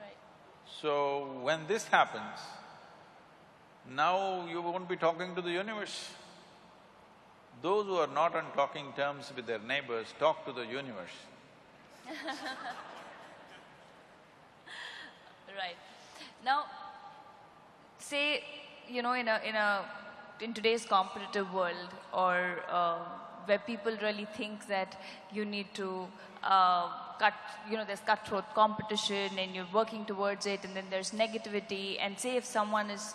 Right. So, when this happens, now you won't be talking to the universe. Those who are not on talking terms with their neighbors talk to the universe. right. Now, say, you know, in a, in a, in today's competitive world or uh, where people really think that you need to uh, cut, you know, there's cutthroat competition and you're working towards it and then there's negativity and say if someone is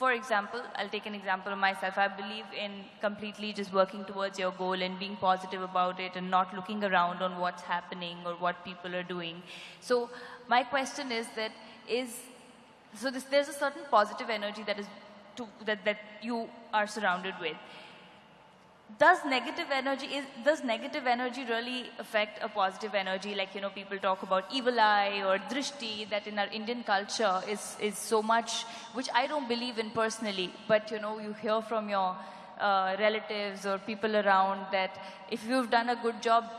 for example, I'll take an example of myself. I believe in completely just working towards your goal and being positive about it and not looking around on what's happening or what people are doing. So my question is that is, so this, there's a certain positive energy that is to, that, that you are surrounded with. Does negative energy is does negative energy really affect a positive energy? Like you know people talk about evil eye or drishti that in our indian culture is is so much which i don't believe in personally. But you know you hear from your uh, relatives or people around that if you've done a good job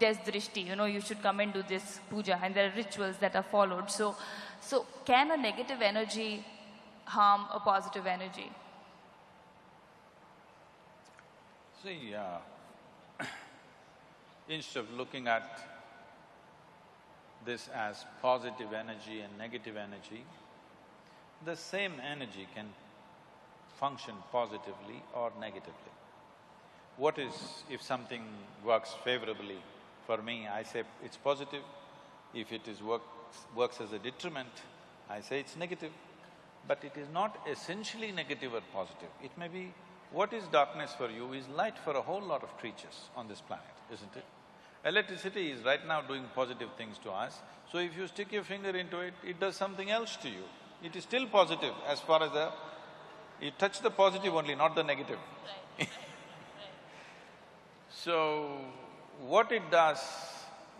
there's drishti. You know you should come and do this puja. And there are rituals that are followed. So so can a negative energy harm a positive energy See, uh, instead of looking at this as positive energy and negative energy, the same energy can function positively or negatively. What is, if something works favorably for me, I say it's positive. If it is works, works as a detriment, I say it's negative. But it is not essentially negative or positive. It may be what is darkness for you is light for a whole lot of creatures on this planet, isn't it? Electricity is right now doing positive things to us, so if you stick your finger into it, it does something else to you. It is still positive as far as the… you touch the positive only, not the negative. so, what it does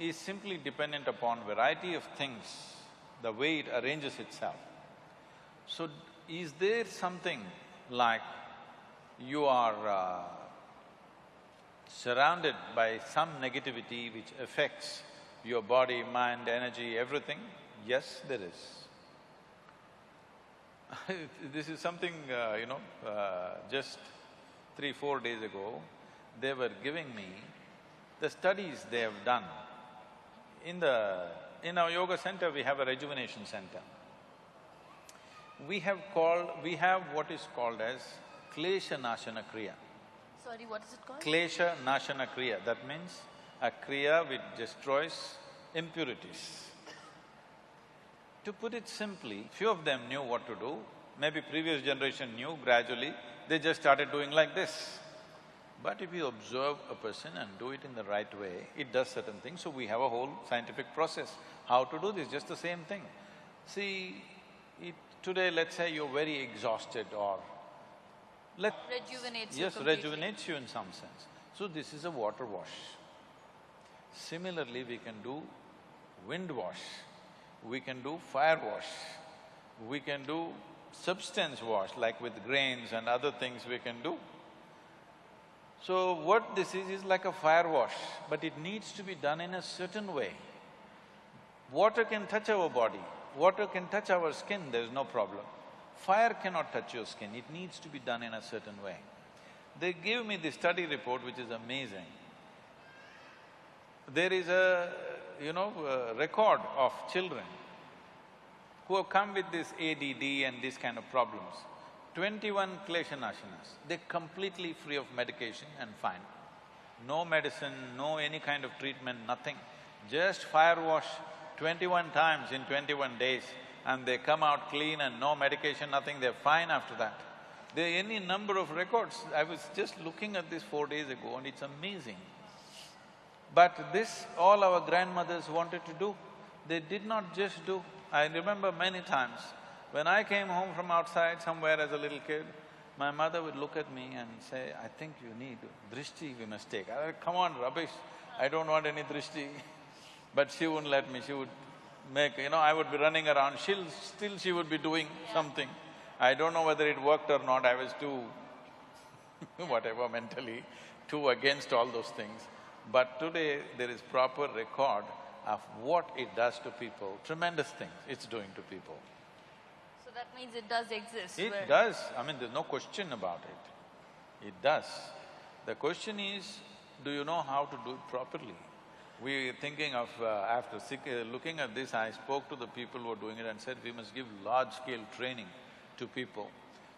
is simply dependent upon variety of things, the way it arranges itself. So, is there something like you are uh, surrounded by some negativity which affects your body, mind, energy, everything? Yes, there is. this is something, uh, you know, uh, just three, four days ago, they were giving me the studies they have done. In the… in our yoga center, we have a rejuvenation center. We have called… we have what is called as Klesha Nashana Kriya. Sorry, what is it called? Klesha Nashana Kriya, that means a Kriya which destroys impurities. To put it simply, few of them knew what to do, maybe previous generation knew gradually, they just started doing like this. But if you observe a person and do it in the right way, it does certain things, so we have a whole scientific process. How to do this, just the same thing. See, it, today let's say you're very exhausted or let… Rejuvenates you Yes, completely. rejuvenates you in some sense. So this is a water wash. Similarly, we can do wind wash, we can do fire wash, we can do substance wash like with grains and other things we can do. So what this is, is like a fire wash, but it needs to be done in a certain way. Water can touch our body, water can touch our skin, there's no problem. Fire cannot touch your skin, it needs to be done in a certain way. They gave me the study report which is amazing. There is a, you know, a record of children who have come with this ADD and these kind of problems. Twenty-one kleshanashanas, they're completely free of medication and fine. No medicine, no any kind of treatment, nothing. Just fire wash twenty-one times in twenty-one days and they come out clean and no medication, nothing, they're fine after that. There are any number of records. I was just looking at this four days ago and it's amazing. But this, all our grandmothers wanted to do. They did not just do. I remember many times, when I came home from outside somewhere as a little kid, my mother would look at me and say, I think you need drishti we must take. I said, come on, rubbish, I don't want any drishti. But she wouldn't let me, she would make, you know, I would be running around, she'll… still she would be doing something. I don't know whether it worked or not, I was too whatever mentally, too against all those things. But today, there is proper record of what it does to people, tremendous things it's doing to people. So that means it does exist. It does, I mean, there's no question about it. It does. The question is, do you know how to do it properly? We are thinking of, uh, after sick- uh, looking at this, I spoke to the people who are doing it and said, we must give large-scale training to people.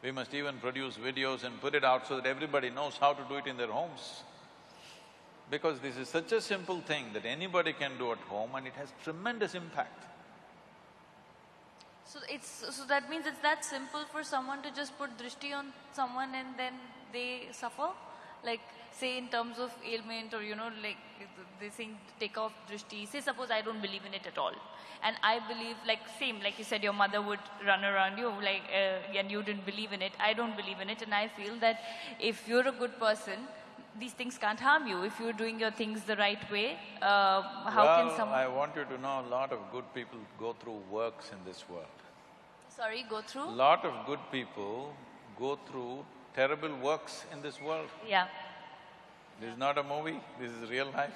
We must even produce videos and put it out so that everybody knows how to do it in their homes. Because this is such a simple thing that anybody can do at home and it has tremendous impact. So it's… so that means it's that simple for someone to just put drishti on someone and then they suffer? Like, say in terms of ailment or you know, like, they saying take off drishti, say suppose I don't believe in it at all. And I believe, like, same, like you said, your mother would run around you, like, uh, and you didn't believe in it, I don't believe in it, and I feel that if you're a good person, these things can't harm you. If you're doing your things the right way, uh, how well, can someone… I want you to know a lot of good people go through works in this world. Sorry, go through? A lot of good people go through terrible works in this world. Yeah. This is not a movie, this is real life,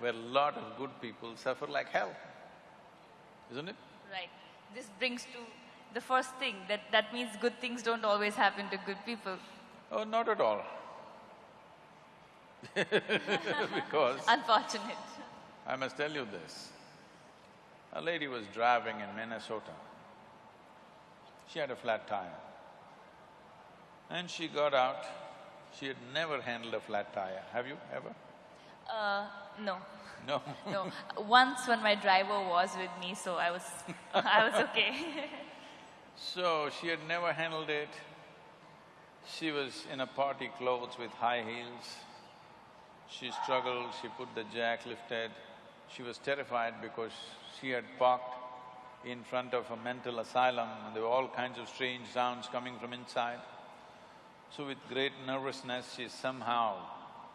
where a lot of good people suffer like hell, isn't it? Right. This brings to the first thing, that that means good things don't always happen to good people. Oh, not at all. because Unfortunate. I must tell you this. A lady was driving in Minnesota. She had a flat tire. And she got out. She had never handled a flat tire. Have you ever? Uh, no. No. No. Once when my driver was with me, so I was… I was okay. So, she had never handled it. She was in a party clothes with high heels. She struggled, she put the jack lifted. She was terrified because she had parked in front of a mental asylum and there were all kinds of strange sounds coming from inside. So with great nervousness, she somehow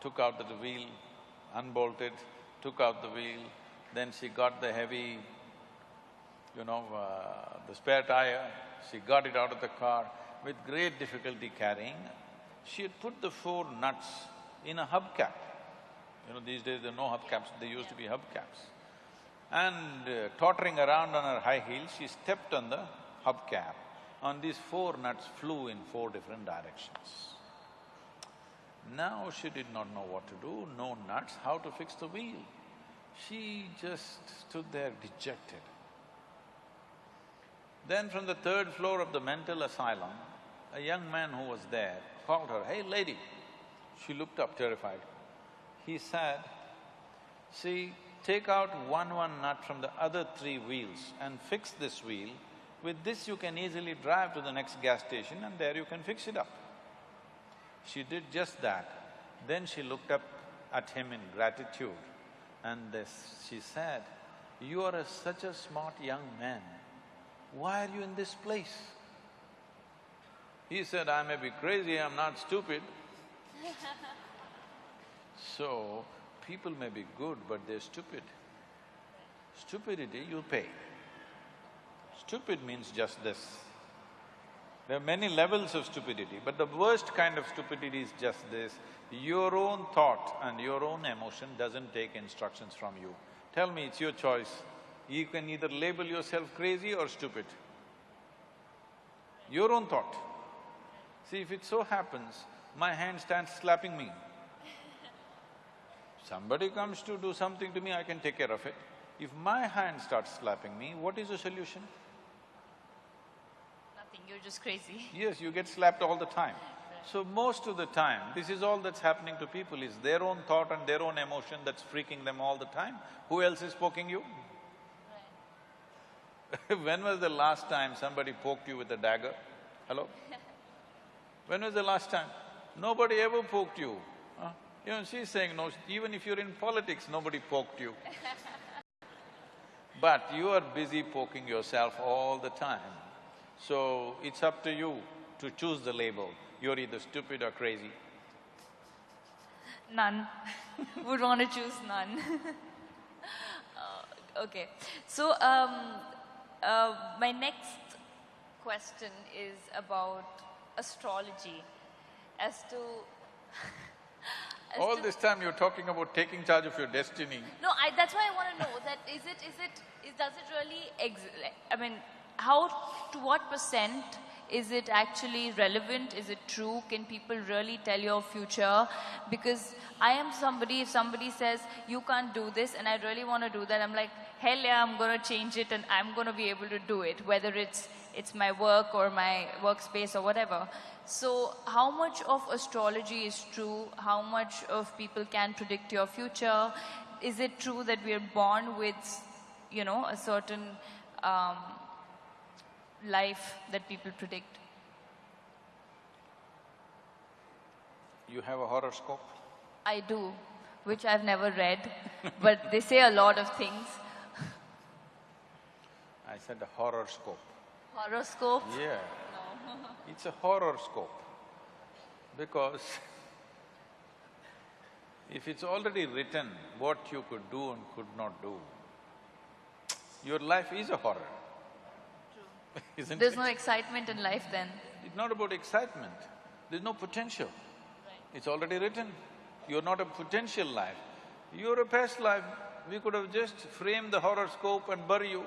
took out the wheel, unbolted, took out the wheel, then she got the heavy, you know, uh, the spare tire, she got it out of the car with great difficulty carrying. She had put the four nuts in a hubcap. You know, these days there are no hubcaps, they used to be hubcaps. And uh, tottering around on her high heels, she stepped on the hubcap. And these four nuts flew in four different directions. Now she did not know what to do, no nuts, how to fix the wheel. She just stood there dejected. Then from the third floor of the mental asylum, a young man who was there called her, hey lady. She looked up terrified. He said, see, take out one one nut from the other three wheels and fix this wheel. With this you can easily drive to the next gas station and there you can fix it up. She did just that. Then she looked up at him in gratitude and this, she said, you are a, such a smart young man. Why are you in this place? He said, I may be crazy, I'm not stupid. So, people may be good, but they're stupid. Stupidity, you pay. Stupid means just this. There are many levels of stupidity, but the worst kind of stupidity is just this. Your own thought and your own emotion doesn't take instructions from you. Tell me, it's your choice. You can either label yourself crazy or stupid. Your own thought. See, if it so happens, my hand starts slapping me. Somebody comes to do something to me, I can take care of it. If my hand starts slapping me, what is the solution? Nothing, you're just crazy. Yes, you get slapped all the time. So most of the time, this is all that's happening to people is their own thought and their own emotion that's freaking them all the time. Who else is poking you? when was the last time somebody poked you with a dagger? Hello? When was the last time? Nobody ever poked you. You know, she's saying no, even if you're in politics, nobody poked you. But you are busy poking yourself all the time. So it's up to you to choose the label. You're either stupid or crazy. None. Would want to choose none. uh, okay. So, um, uh, my next question is about astrology. As to. All this time you're talking about taking charge of your destiny. No, I, that's why I want to know that is it, is it, is, does it really? I mean, how, to what percent is it actually relevant? Is it true? Can people really tell your future? Because I am somebody, if somebody says, you can't do this, and I really want to do that, I'm like, hell yeah, I'm going to change it and I'm going to be able to do it, whether it's, it's my work or my workspace or whatever. So, how much of astrology is true? How much of people can predict your future? Is it true that we are born with, you know, a certain um, life that people predict? You have a horoscope? I do, which I've never read, but they say a lot of things. I said a horoscope. Horoscope? Yeah. No. It's a horoscope because if it's already written what you could do and could not do, your life is a horror. True. Isn't it? There's it? no excitement in life then. It's not about excitement, there's no potential. It's already written. You're not a potential life. You're a past life. We could have just framed the horoscope and bury you.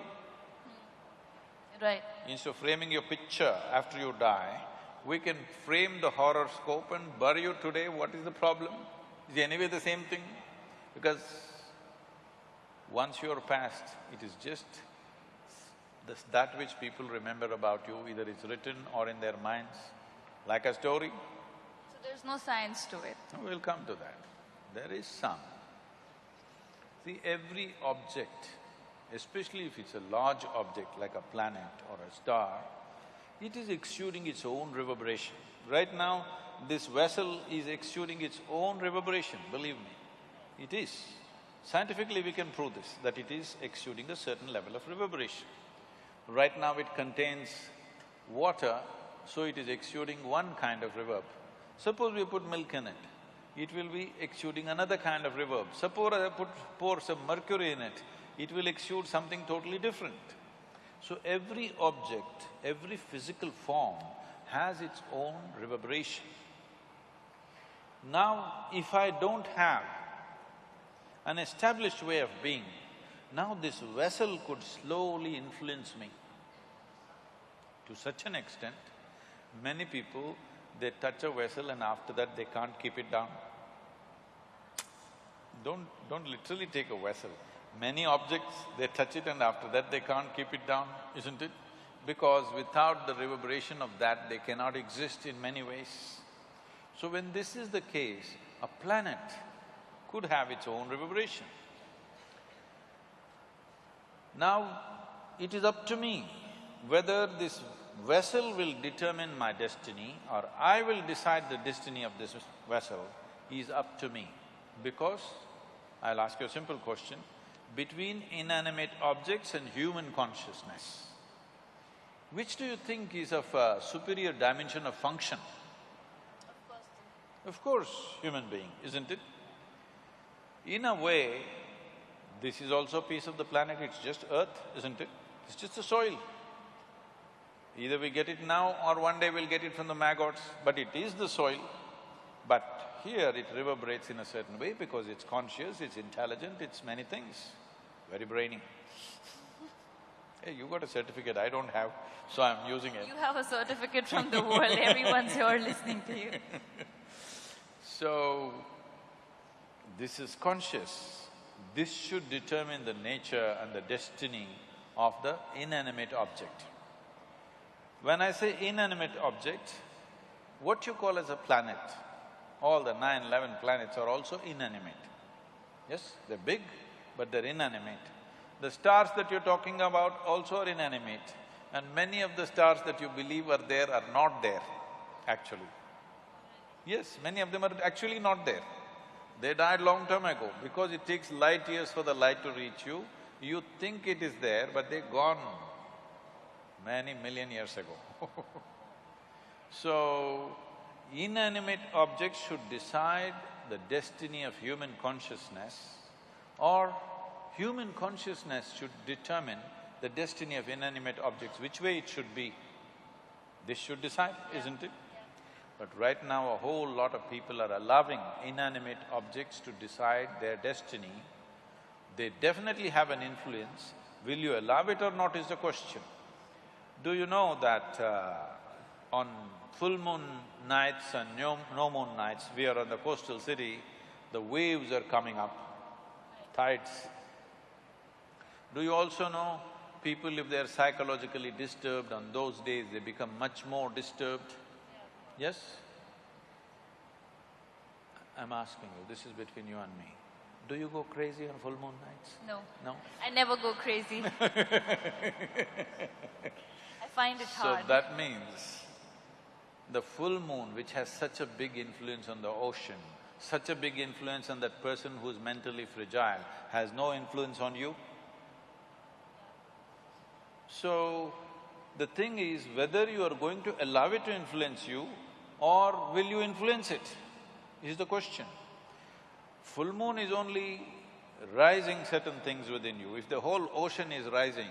Right. Instead of framing your picture after you die, we can frame the horoscope and bury you today, what is the problem? Is it anyway the same thing? Because once you're past, it is just this, that which people remember about you, either it's written or in their minds, like a story. So there's no science to it. We'll come to that. There is some. See, every object, especially if it's a large object like a planet or a star, it is exuding its own reverberation. Right now, this vessel is exuding its own reverberation, believe me. It is. Scientifically, we can prove this, that it is exuding a certain level of reverberation. Right now, it contains water, so it is exuding one kind of reverb. Suppose we put milk in it, it will be exuding another kind of reverb. Suppose I put… pour some mercury in it, it will exude something totally different. So every object, every physical form has its own reverberation. Now, if I don't have an established way of being, now this vessel could slowly influence me. To such an extent, many people, they touch a vessel and after that they can't keep it down. Don't… don't literally take a vessel. Many objects, they touch it and after that they can't keep it down, isn't it? Because without the reverberation of that, they cannot exist in many ways. So when this is the case, a planet could have its own reverberation. Now, it is up to me whether this vessel will determine my destiny or I will decide the destiny of this vessel is up to me. Because, I'll ask you a simple question, between inanimate objects and human consciousness, which do you think is of a superior dimension of function? Of course, human being, isn't it? In a way, this is also a piece of the planet, it's just earth, isn't it? It's just the soil. Either we get it now or one day we'll get it from the maggots, but it is the soil. But here it reverberates in a certain way because it's conscious, it's intelligent, it's many things, very brainy. Hey, you got a certificate, I don't have, so I'm using it. You have a certificate from the world, everyone's here listening to you. So, this is conscious. This should determine the nature and the destiny of the inanimate object. When I say inanimate object, what you call as a planet, all the nine, eleven planets are also inanimate. Yes, they're big, but they're inanimate. The stars that you're talking about also are inanimate, and many of the stars that you believe are there are not there, actually. Yes, many of them are actually not there. They died long time ago. Because it takes light years for the light to reach you, you think it is there, but they're gone many million years ago So, inanimate objects should decide the destiny of human consciousness or human consciousness should determine the destiny of inanimate objects, which way it should be. This should decide, isn't it? But right now, a whole lot of people are allowing inanimate objects to decide their destiny. They definitely have an influence. Will you allow it or not is the question. Do you know that uh, on full moon nights and no, no moon nights, we are on the coastal city, the waves are coming up, tides. Do you also know people if they're psychologically disturbed on those days, they become much more disturbed? Yes? I'm asking you, this is between you and me. Do you go crazy on full moon nights? No. No? I never go crazy. I find it hard. So that means the full moon, which has such a big influence on the ocean, such a big influence on that person who's mentally fragile, has no influence on you? So, the thing is whether you are going to allow it to influence you or will you influence it, is the question. Full moon is only rising certain things within you. If the whole ocean is rising,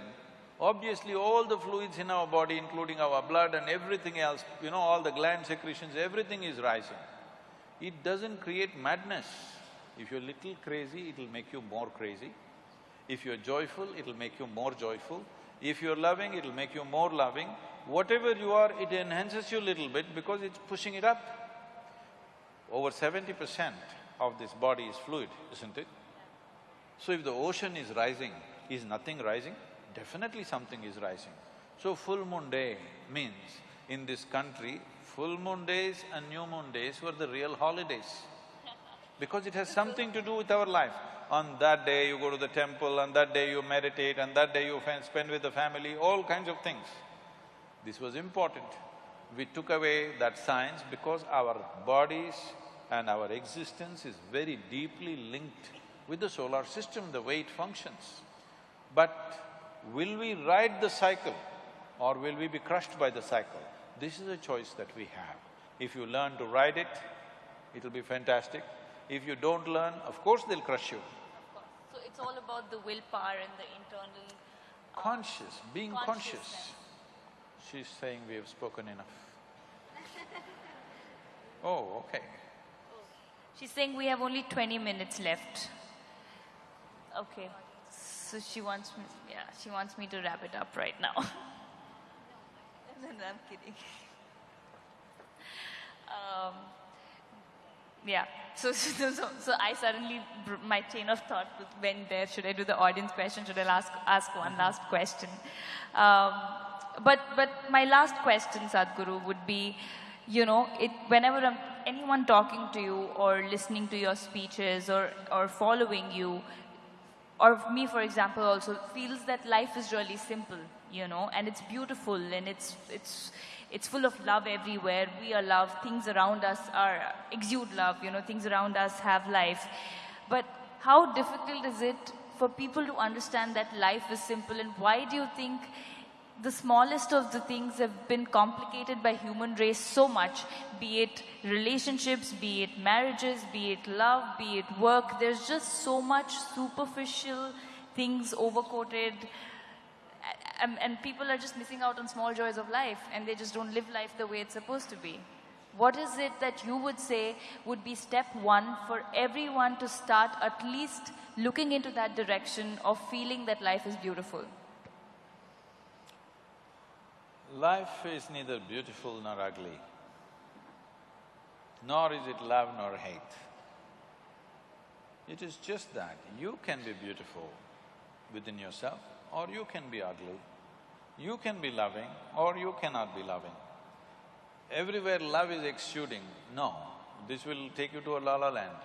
obviously all the fluids in our body, including our blood and everything else, you know, all the gland secretions, everything is rising. It doesn't create madness. If you're little crazy, it'll make you more crazy. If you're joyful, it'll make you more joyful. If you're loving, it'll make you more loving. Whatever you are, it enhances you a little bit because it's pushing it up. Over seventy percent of this body is fluid, isn't it? So if the ocean is rising, is nothing rising? Definitely something is rising. So full moon day means, in this country, full moon days and new moon days were the real holidays because it has something to do with our life. On that day you go to the temple, on that day you meditate, on that day you spend with the family, all kinds of things. This was important. We took away that science because our bodies and our existence is very deeply linked with the solar system, the way it functions. But will we ride the cycle or will we be crushed by the cycle? This is a choice that we have. If you learn to ride it, it'll be fantastic. If you don't learn, of course they'll crush you. So it's all about the willpower and the internal… uh, Conscious, being conscious. She's saying we have spoken enough. Oh, okay. She's saying we have only twenty minutes left. Okay, so she wants me… yeah, she wants me to wrap it up right now. no, no, I'm kidding. Um, yeah, so, so, so, so I suddenly, my chain of thought was went there, should I do the audience question, should I ask, ask one last question? Um, but, but my last question, Sadhguru, would be, you know, it, whenever I'm, anyone talking to you or listening to your speeches or, or following you, or me for example also feels that life is really simple you know and it's beautiful and it's it's it's full of love everywhere. We are love things around us are exude love you know things around us have life. But how difficult is it for people to understand that life is simple? And why do you think the smallest of the things have been complicated by human race so much be it relationships be it marriages be it love be it work there's just so much superficial things overcoated and, and people are just missing out on small joys of life and they just don't live life the way it's supposed to be. What is it that you would say would be step one for everyone to start at least looking into that direction of feeling that life is beautiful Life is neither beautiful nor ugly, nor is it love nor hate. It is just that you can be beautiful within yourself or you can be ugly. You can be loving or you cannot be loving. Everywhere love is exuding, no, this will take you to a la la land.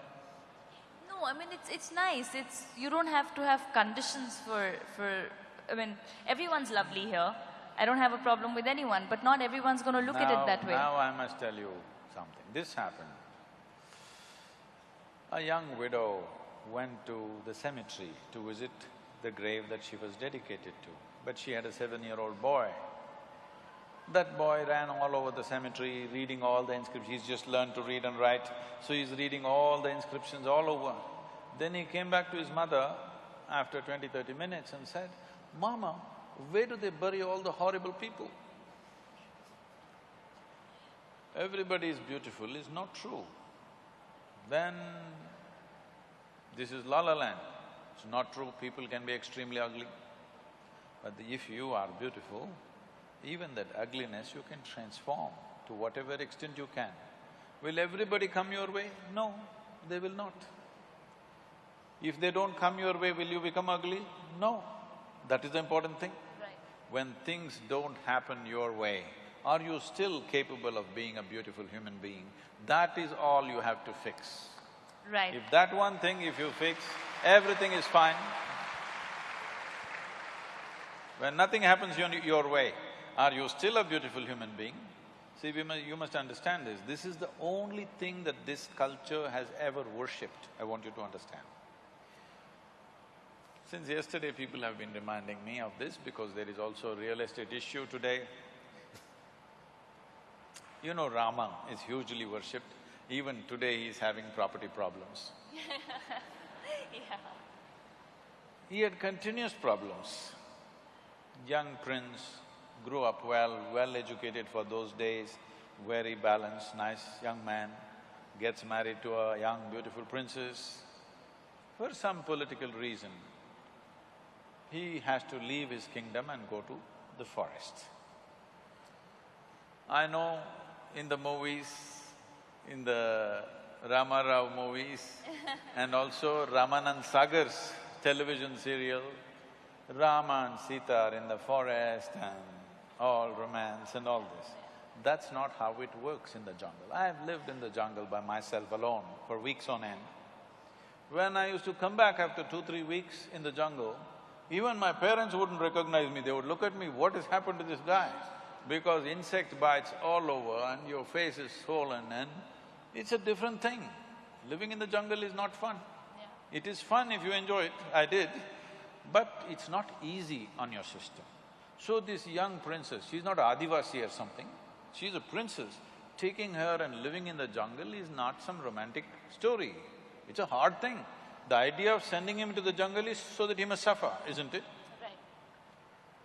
No, I mean, it's, it's nice. It's, you don't have to have conditions for, for, I mean, everyone's lovely here. I don't have a problem with anyone, but not everyone's gonna look at it that way. Now I must tell you something. This happened. A young widow went to the cemetery to visit the grave that she was dedicated to, but she had a seven-year-old boy. That boy ran all over the cemetery, reading all the inscriptions. He's just learned to read and write, so he's reading all the inscriptions all over. Then he came back to his mother after 20, 30 minutes and said, Mama, where do they bury all the horrible people? Everybody is beautiful is not true. Then this is la la land. It's not true, people can be extremely ugly. But if you are beautiful, even that ugliness you can transform to whatever extent you can. Will everybody come your way? No, they will not. If they don't come your way, will you become ugly? No. That is the important thing. When things don't happen your way, are you still capable of being a beautiful human being? That is all you have to fix. Right. If that one thing if you fix, everything is fine. When nothing happens your, your way, are you still a beautiful human being? See, we must, you must understand this. This is the only thing that this culture has ever worshipped, I want you to understand. Since yesterday, people have been reminding me of this because there is also a real estate issue today. You know, Rama is hugely worshipped. Even today, he is having property problems. yeah. He had continuous problems. Young prince, grew up well, well-educated for those days, very balanced, nice young man, gets married to a young, beautiful princess. For some political reason, he has to leave his kingdom and go to the forest. I know in the movies, in the Rama Rao movies and also Ramanand Sagar's television serial, Rama and Sita are in the forest and all romance and all this. That's not how it works in the jungle. I've lived in the jungle by myself alone for weeks on end. When I used to come back after two, three weeks in the jungle, even my parents wouldn't recognize me, they would look at me, what has happened to this guy? Because insect bites all over and your face is swollen and it's a different thing. Living in the jungle is not fun. It is fun if you enjoy it, I did, but it's not easy on your system. So this young princess, she's not Adivasi or something, she's a princess. Taking her and living in the jungle is not some romantic story. It's a hard thing. The idea of sending him to the jungle is so that he must suffer, isn't it? Right.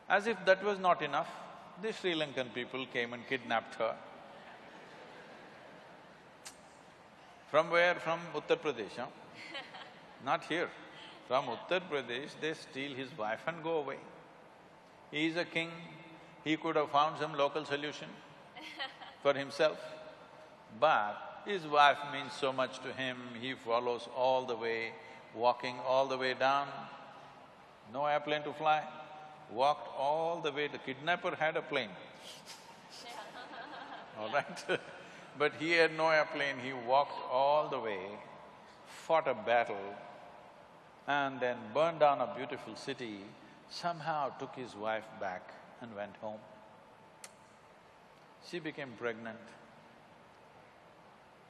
As if that was not enough, the Sri Lankan people came and kidnapped her. From where? From Uttar Pradesh, huh? Not here. From Uttar Pradesh, they steal his wife and go away. He is a king, he could have found some local solution for himself. But his wife means so much to him, he follows all the way, walking all the way down. No airplane to fly, walked all the way, the kidnapper had a plane. all right? but he had no airplane, he walked all the way, fought a battle, and then burned down a beautiful city, somehow took his wife back and went home. She became pregnant.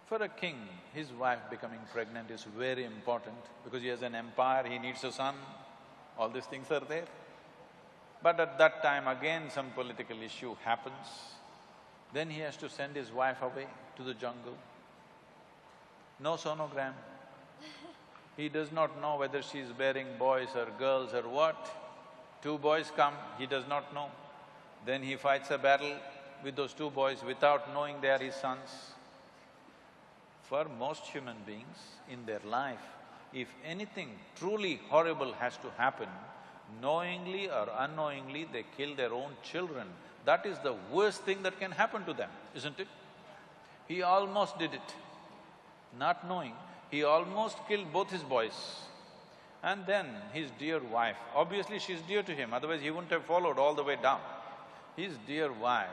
For a king, his wife becoming pregnant is very important because he has an empire, he needs a son, all these things are there. But at that time again some political issue happens, then he has to send his wife away to the jungle. No sonogram. He does not know whether she is bearing boys or girls or what. Two boys come, he does not know. Then he fights a battle with those two boys without knowing they are his sons. For most human beings in their life, if anything truly horrible has to happen, knowingly or unknowingly they kill their own children. That is the worst thing that can happen to them, isn't it? He almost did it, not knowing. He almost killed both his boys. And then his dear wife, obviously she's dear to him, otherwise he wouldn't have followed all the way down. His dear wife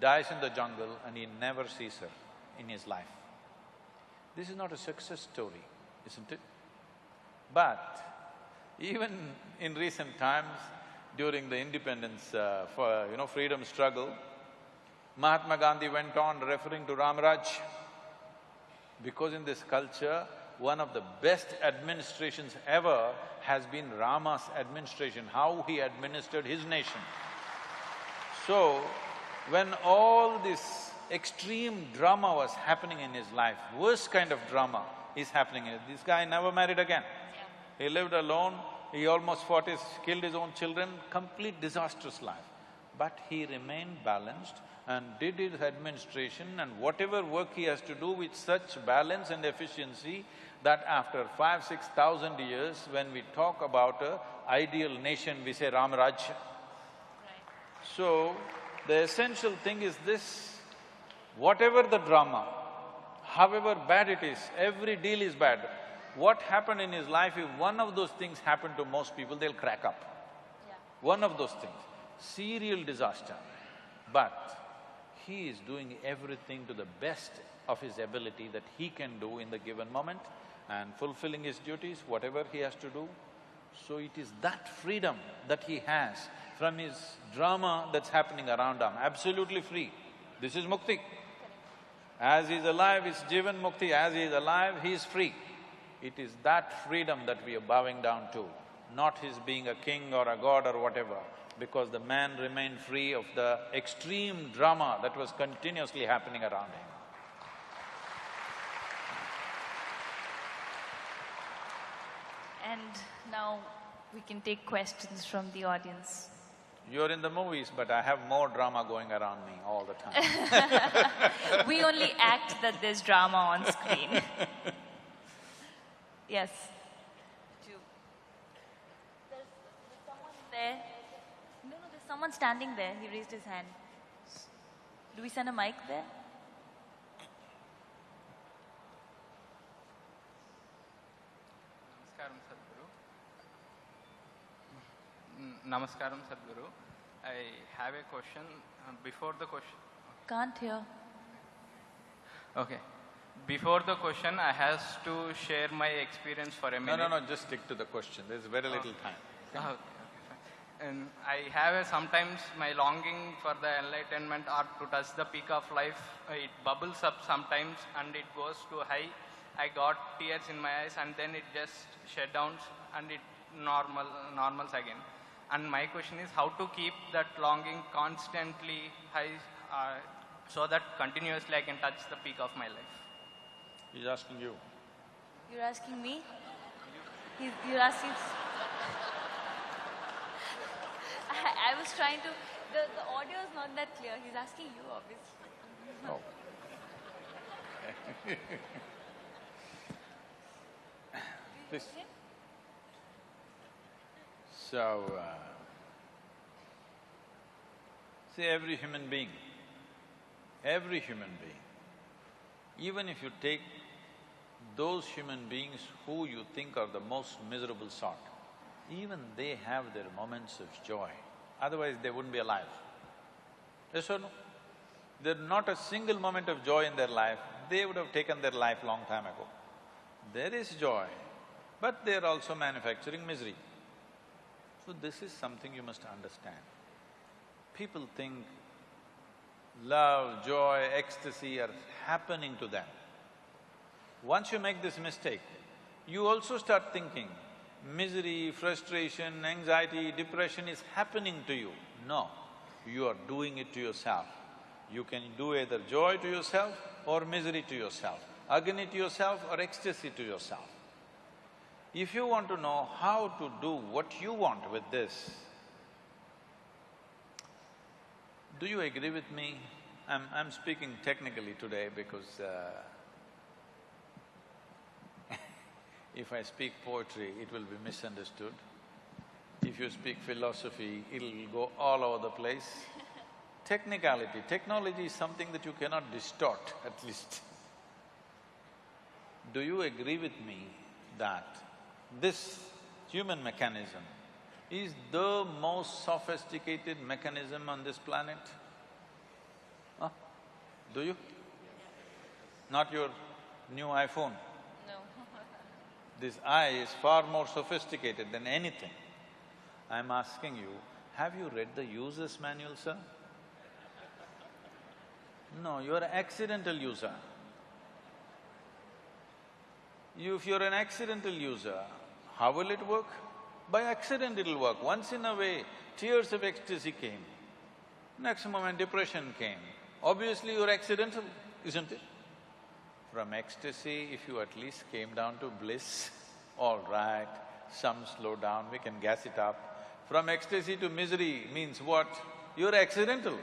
dies in the jungle and he never sees her in his life. This is not a success story, isn't it? But even in recent times, during the independence uh, for, you know, freedom struggle, Mahatma Gandhi went on referring to Ramraj because in this culture, one of the best administrations ever has been Rama's administration, how he administered his nation. So, when all this extreme drama was happening in his life, worst kind of drama is happening, here. this guy never married again. He lived alone, he almost fought his… killed his own children, complete disastrous life. But he remained balanced and did his administration and whatever work he has to do with such balance and efficiency that after five, six thousand years, when we talk about a ideal nation, we say Ramaraj. So, the essential thing is this, whatever the drama, however bad it is, every deal is bad. What happened in his life, if one of those things happened to most people, they'll crack up. One of those things, serial disaster. But he is doing everything to the best of his ability that he can do in the given moment and fulfilling his duties, whatever he has to do. So it is that freedom that he has from his drama that's happening around him, absolutely free. This is mukti. As he is alive, it's Jivan Mukti, as he is alive, he is free. It is that freedom that we are bowing down to, not his being a king or a god or whatever, because the man remained free of the extreme drama that was continuously happening around him. And now we can take questions from the audience. You're in the movies, but I have more drama going around me all the time. we only act that there's drama on screen. yes. Two. There's, there's someone there. No, no, there's someone standing there. He raised his hand. Do we send a mic there? Namaskaram, Sadhguru. Mm, Namaskaram, Sadhguru. I have a question. Uh, Before the question, Can't hear. okay. Before the question, I has to share my experience for a minute. no, no, no, just stick to the question, there's very little time. Okay, okay. And I have a, sometimes my longing for the enlightenment or to touch the peak of life, uh, it bubbles up sometimes and it goes too high. I got tears in my eyes and then it just shut down and it normal, normals again. And my question is how to keep that longing constantly high uh, so that continuously I can touch the peak of my life. He's asking you. You're asking me? He's, you're asking. I, I was trying to. The, the audio is not that clear. He's asking you, obviously. Oh. Please. So, uh, see every human being, every human being, even if you take those human beings who you think are the most miserable sort, even they have their moments of joy, otherwise they wouldn't be alive. Yes or no? There's not a single moment of joy in their life, they would have taken their life long time ago. There is joy, but they're also manufacturing misery. So this is something you must understand. People think love, joy, ecstasy are happening to them. Once you make this mistake, you also start thinking misery, frustration, anxiety, depression is happening to you. No, you are doing it to yourself. You can do either joy to yourself or misery to yourself, agony to yourself or ecstasy to yourself. If you want to know how to do what you want with this, do you agree with me? I'm… I'm speaking technically today because uh, if I speak poetry, it will be misunderstood. If you speak philosophy, it'll go all over the place. Technicality, technology is something that you cannot distort at least. Do you agree with me that this human mechanism is the most sophisticated mechanism on this planet? Huh? Do you? Not your new iPhone? No. This eye is far more sophisticated than anything. I'm asking you, have you read the user's manual, sir? No, you're an accidental user. You, if you're an accidental user, how will it work? By accident it'll work. Once in a way, tears of ecstasy came. Next moment depression came. Obviously you're accidental, isn't it? From ecstasy, if you at least came down to bliss, all right, some slow down, we can gas it up. From ecstasy to misery means what? You're accidental.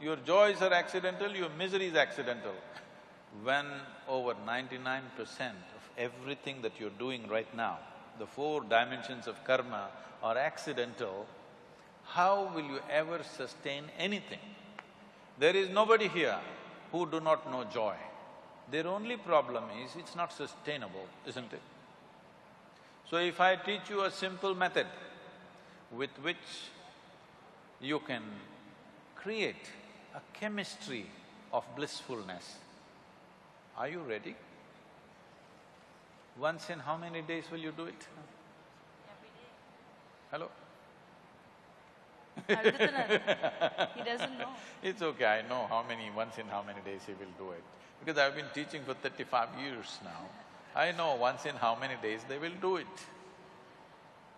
Your joys are accidental, your misery is accidental. When over ninety-nine percent of everything that you're doing right now, the four dimensions of karma are accidental, how will you ever sustain anything? There is nobody here who do not know joy. Their only problem is it's not sustainable, isn't it? So if I teach you a simple method with which you can create a chemistry of blissfulness, are you ready? Once in how many days will you do it? Hello? he doesn't know. It's okay, I know how many, once in how many days he will do it. Because I've been teaching for thirty-five years now. I know once in how many days they will do it.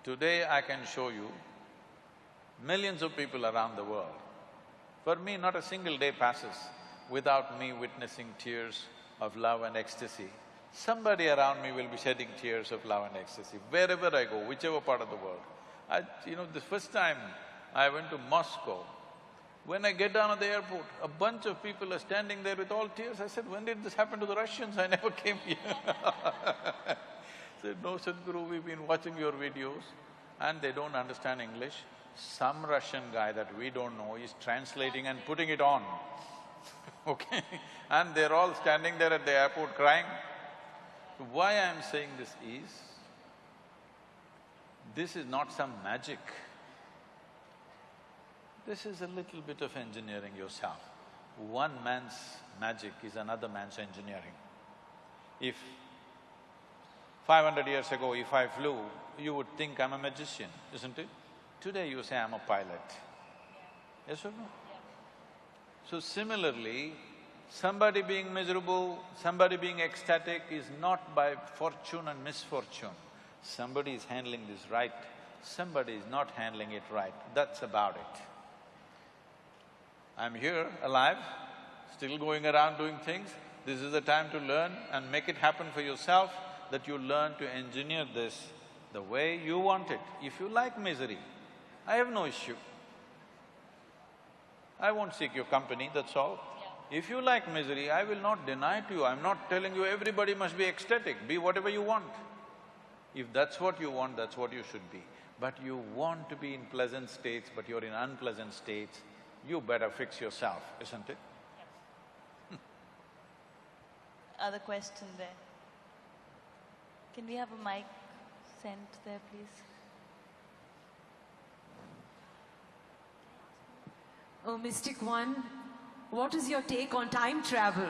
Today I can show you millions of people around the world. For me, not a single day passes without me witnessing tears of love and ecstasy. Somebody around me will be shedding tears of love and ecstasy, wherever I go, whichever part of the world. I… you know, the first time I went to Moscow, when I get down at the airport, a bunch of people are standing there with all tears. I said, when did this happen to the Russians? I never came here Said, no Sadhguru, we've been watching your videos and they don't understand English. Some Russian guy that we don't know is translating and putting it on, okay? And they're all standing there at the airport crying. Why I'm saying this is, this is not some magic. This is a little bit of engineering yourself. One man's magic is another man's engineering. If five hundred years ago, if I flew, you would think I'm a magician, isn't it? Today you say I'm a pilot. Yes or no? So similarly, somebody being miserable, somebody being ecstatic is not by fortune and misfortune. Somebody is handling this right, somebody is not handling it right, that's about it. I'm here, alive, still going around doing things. This is the time to learn and make it happen for yourself, that you learn to engineer this the way you want it. If you like misery, I have no issue. I won't seek your company, that's all. If you like misery, I will not deny to you, I'm not telling you everybody must be ecstatic, be whatever you want. If that's what you want, that's what you should be. But you want to be in pleasant states, but you're in unpleasant states, you better fix yourself, isn't it? Other question there. Can we have a mic sent there, please? Oh, Mystic One, what is your take on time travel?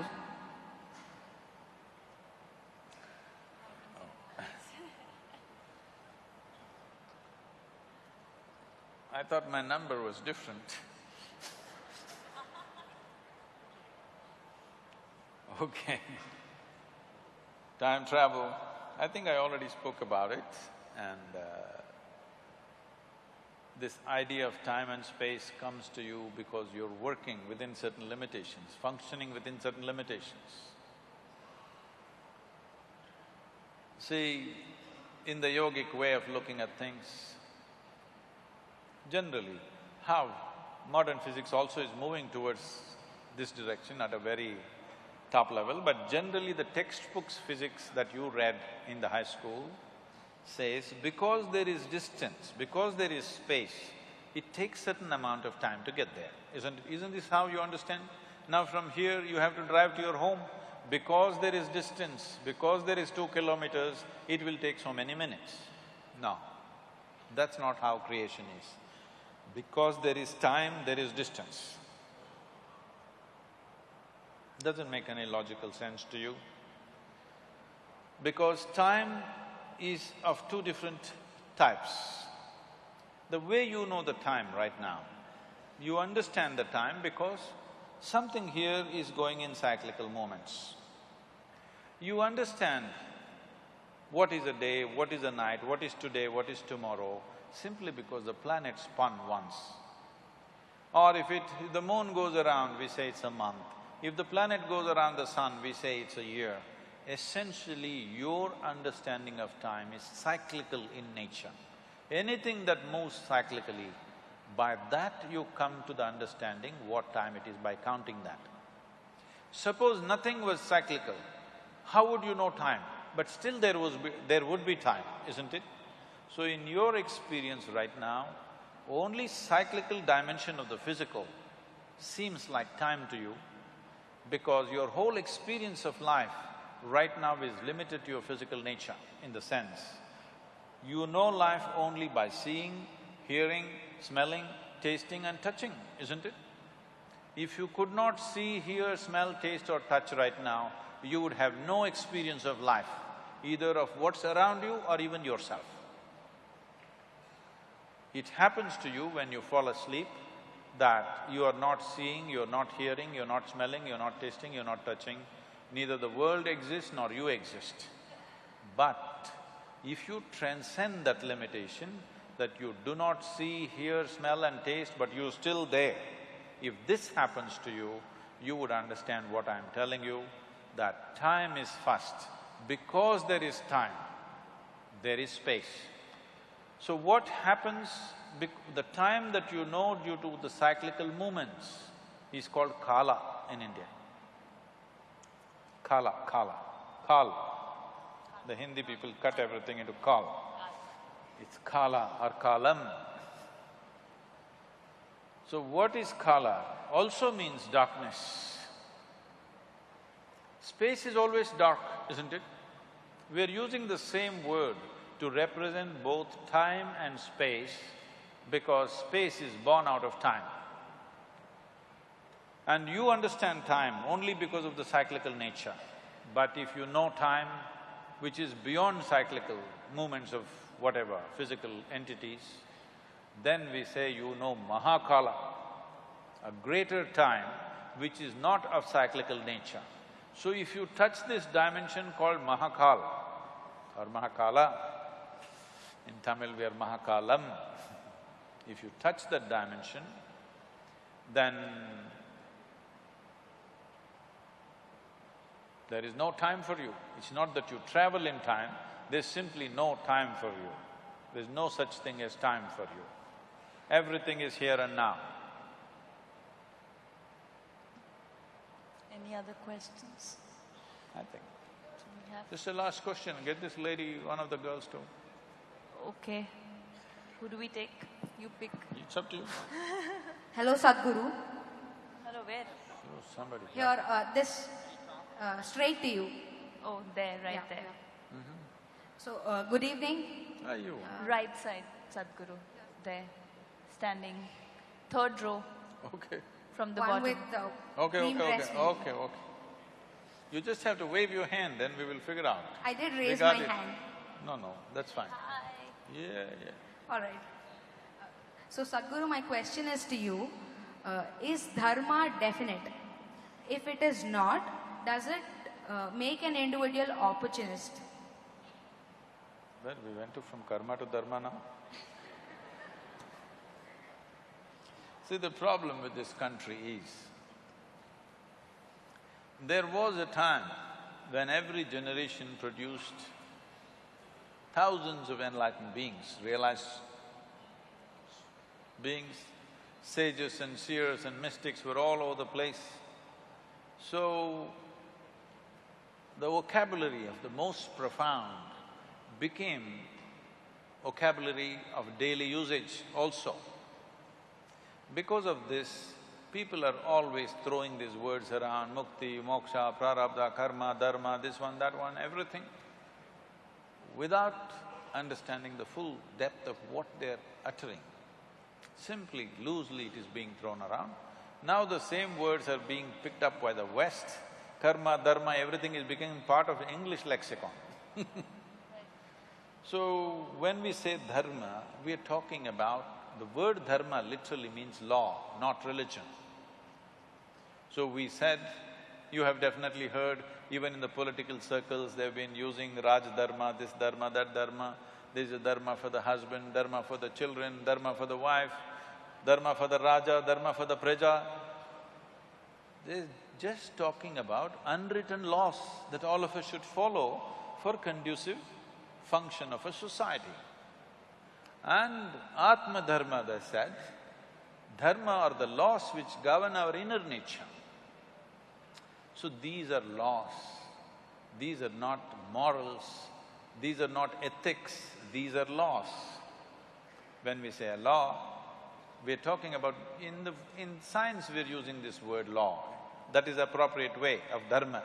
I thought my number was different. Okay. Time travel, I think I already spoke about it and uh, this idea of time and space comes to you because you're working within certain limitations, functioning within certain limitations. See, in the yogic way of looking at things, generally, how modern physics also is moving towards this direction at a very top level, but generally the textbooks physics that you read in the high school says because there is distance, because there is space, it takes certain amount of time to get there, isn't… isn't this how you understand? Now from here you have to drive to your home, because there is distance, because there is two kilometers, it will take so many minutes. No, that's not how creation is. Because there is time, there is distance. Doesn't make any logical sense to you. Because time is of two different types. The way you know the time right now, you understand the time because something here is going in cyclical moments. You understand What is a day, what is a night, what is today, what is tomorrow, simply because the planet spun once. Or if it… if the moon goes around, we say it's a month. If the planet goes around the sun, we say it's a year. Essentially, your understanding of time is cyclical in nature. Anything that moves cyclically, by that you come to the understanding what time it is by counting that. Suppose nothing was cyclical, how would you know time? But still there was… Be, there would be time, isn't it? So in your experience right now, only cyclical dimension of the physical seems like time to you because your whole experience of life right now is limited to your physical nature in the sense you know life only by seeing, hearing, smelling, tasting and touching, isn't it? If you could not see, hear, smell, taste or touch right now, you would have no experience of life, either of what's around you or even yourself. It happens to you when you fall asleep that you are not seeing, you're not hearing, you're not smelling, you're not tasting, you're not touching. Neither the world exists nor you exist. But if you transcend that limitation, that you do not see, hear, smell and taste, but you're still there, if this happens to you, you would understand what I'm telling you, that time is first. Because there is time, there is space. So what happens, the time that you know due to the cyclical movements is called kala in India. Kala, kala, kal. The Hindi people cut everything into kal. It's kala or kalam. So what is kala? Also means darkness. Space is always dark, isn't it? We're using the same word to represent both time and space because space is born out of time. And you understand time only because of the cyclical nature. But if you know time, which is beyond cyclical movements of whatever, physical entities, then we say you know Mahakala, a greater time which is not of cyclical nature. So if you touch this dimension called Mahakala or Mahakala, in Tamil we are Mahakalam, if you touch that dimension, then there is no time for you. It's not that you travel in time, there's simply no time for you. There's no such thing as time for you. Everything is here and now. Any other questions? I think. Do we have- Just a last question, get this lady, one of the girls to… Okay. Who do we take? You pick. It's up to you. Hello, Sadhguru. Hello, where? Oh, somebody. Here, uh, this, uh, straight to you. Oh, there, right Yeah, there. Mm-hmm. So, uh, good evening. Are you? Right side, Sadhguru, there, standing, third row. Okay. From the One bottom. with the Okay, green okay, okay, okay, okay. You just have to wave your hand, then we will figure out. I did raise We got my it. hand. No, no, that's fine. Hi. Yeah, yeah. All right. Uh, So, Sadhguru, my question is to you. Uh, is dharma definite? If it is not, does it uh, make an individual opportunist? Well, we went to from karma to dharma now. See, the problem with this country is, there was a time when every generation produced thousands of enlightened beings, realized beings, sages and seers and mystics were all over the place. So, the vocabulary of the most profound became vocabulary of daily usage also. Because of this, people are always throwing these words around, mukti, moksha, prarabdha, karma, dharma, this one, that one, everything, without understanding the full depth of what they're uttering. Simply, loosely it is being thrown around. Now the same words are being picked up by the West, karma, dharma, everything is becoming part of English lexicon So, when we say dharma, we are talking about… the word dharma literally means law, not religion. So we said You have definitely heard, even in the political circles, they've been using Raj Dharma, this Dharma, that Dharma. There's a Dharma for the husband, Dharma for the children, Dharma for the wife, Dharma for the Raja, Dharma for the Praja. Just talking about unwritten laws that all of us should follow for conducive function of a society. And Atma Dharma, they said, dharma are the laws which govern our inner nature. So these are laws, these are not morals, these are not ethics, these are laws. When we say a law, we're talking about… in the… in science we're using this word law. That is appropriate way of dharma.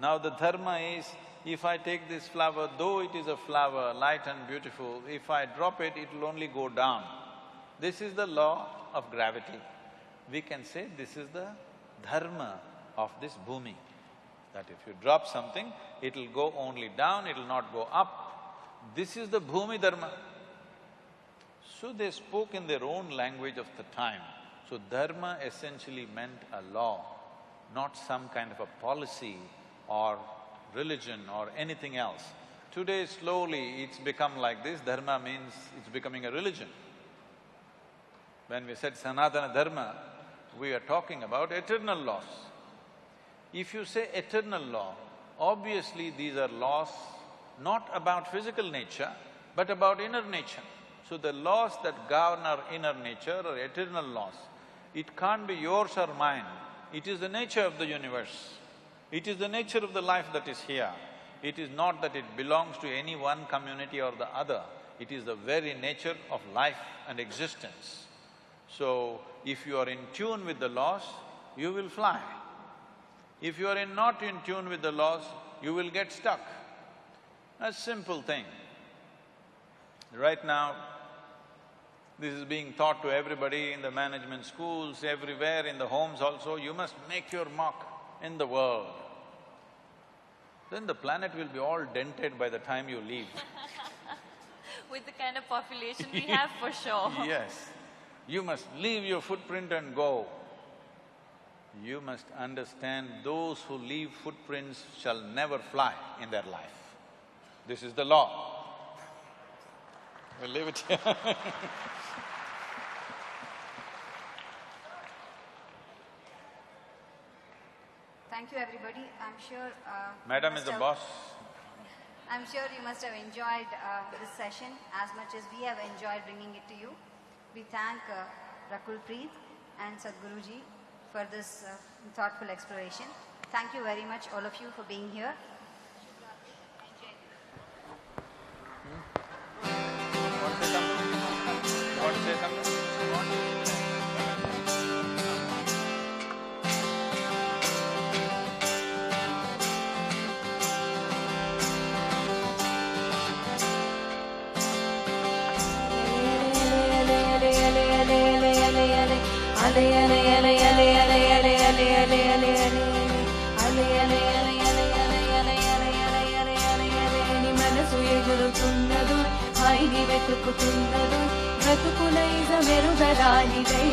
Now the dharma is, if I take this flower, though it is a flower, light and beautiful, if I drop it, it'll only go down. This is the law of gravity. We can say this is the dharma of this bhumi, that if you drop something, it'll go only down, it'll not go up. This is the bhumi dharma. So they spoke in their own language of the time. So dharma essentially meant a law, not some kind of a policy or religion or anything else. Today slowly it's become like this, dharma means it's becoming a religion. When we said Sanatana Dharma, we are talking about eternal laws. If you say eternal law, obviously these are laws not about physical nature, but about inner nature. So the laws that govern our inner nature are eternal laws. It can't be yours or mine, it is the nature of the universe. It is the nature of the life that is here. It is not that it belongs to any one community or the other, it is the very nature of life and existence. So, if you are in tune with the laws, you will fly. If you are in not in tune with the laws, you will get stuck. A simple thing. Right now, this is being taught to everybody in the management schools, everywhere, in the homes also, you must make your mark in the world. Then the planet will be all dented by the time you leave. With the kind of population we have, for sure. Yes. You must leave your footprint and go. You must understand those who leave footprints shall never fly in their life. This is the law. We'll leave it here Thank you, everybody. I'm sure… Uh, Madam is the must boss. I'm sure you must have enjoyed uh, this session as much as we have enjoyed bringing it to you. We thank uh, Rakul Preet and Sadhguruji for this uh, thoughtful exploration. Thank you very much, all of you, for being here. want to say something? You want to say something? அலையலை వెతుకుతున్నదు బ్రతుకులైన మెరుగరాలివై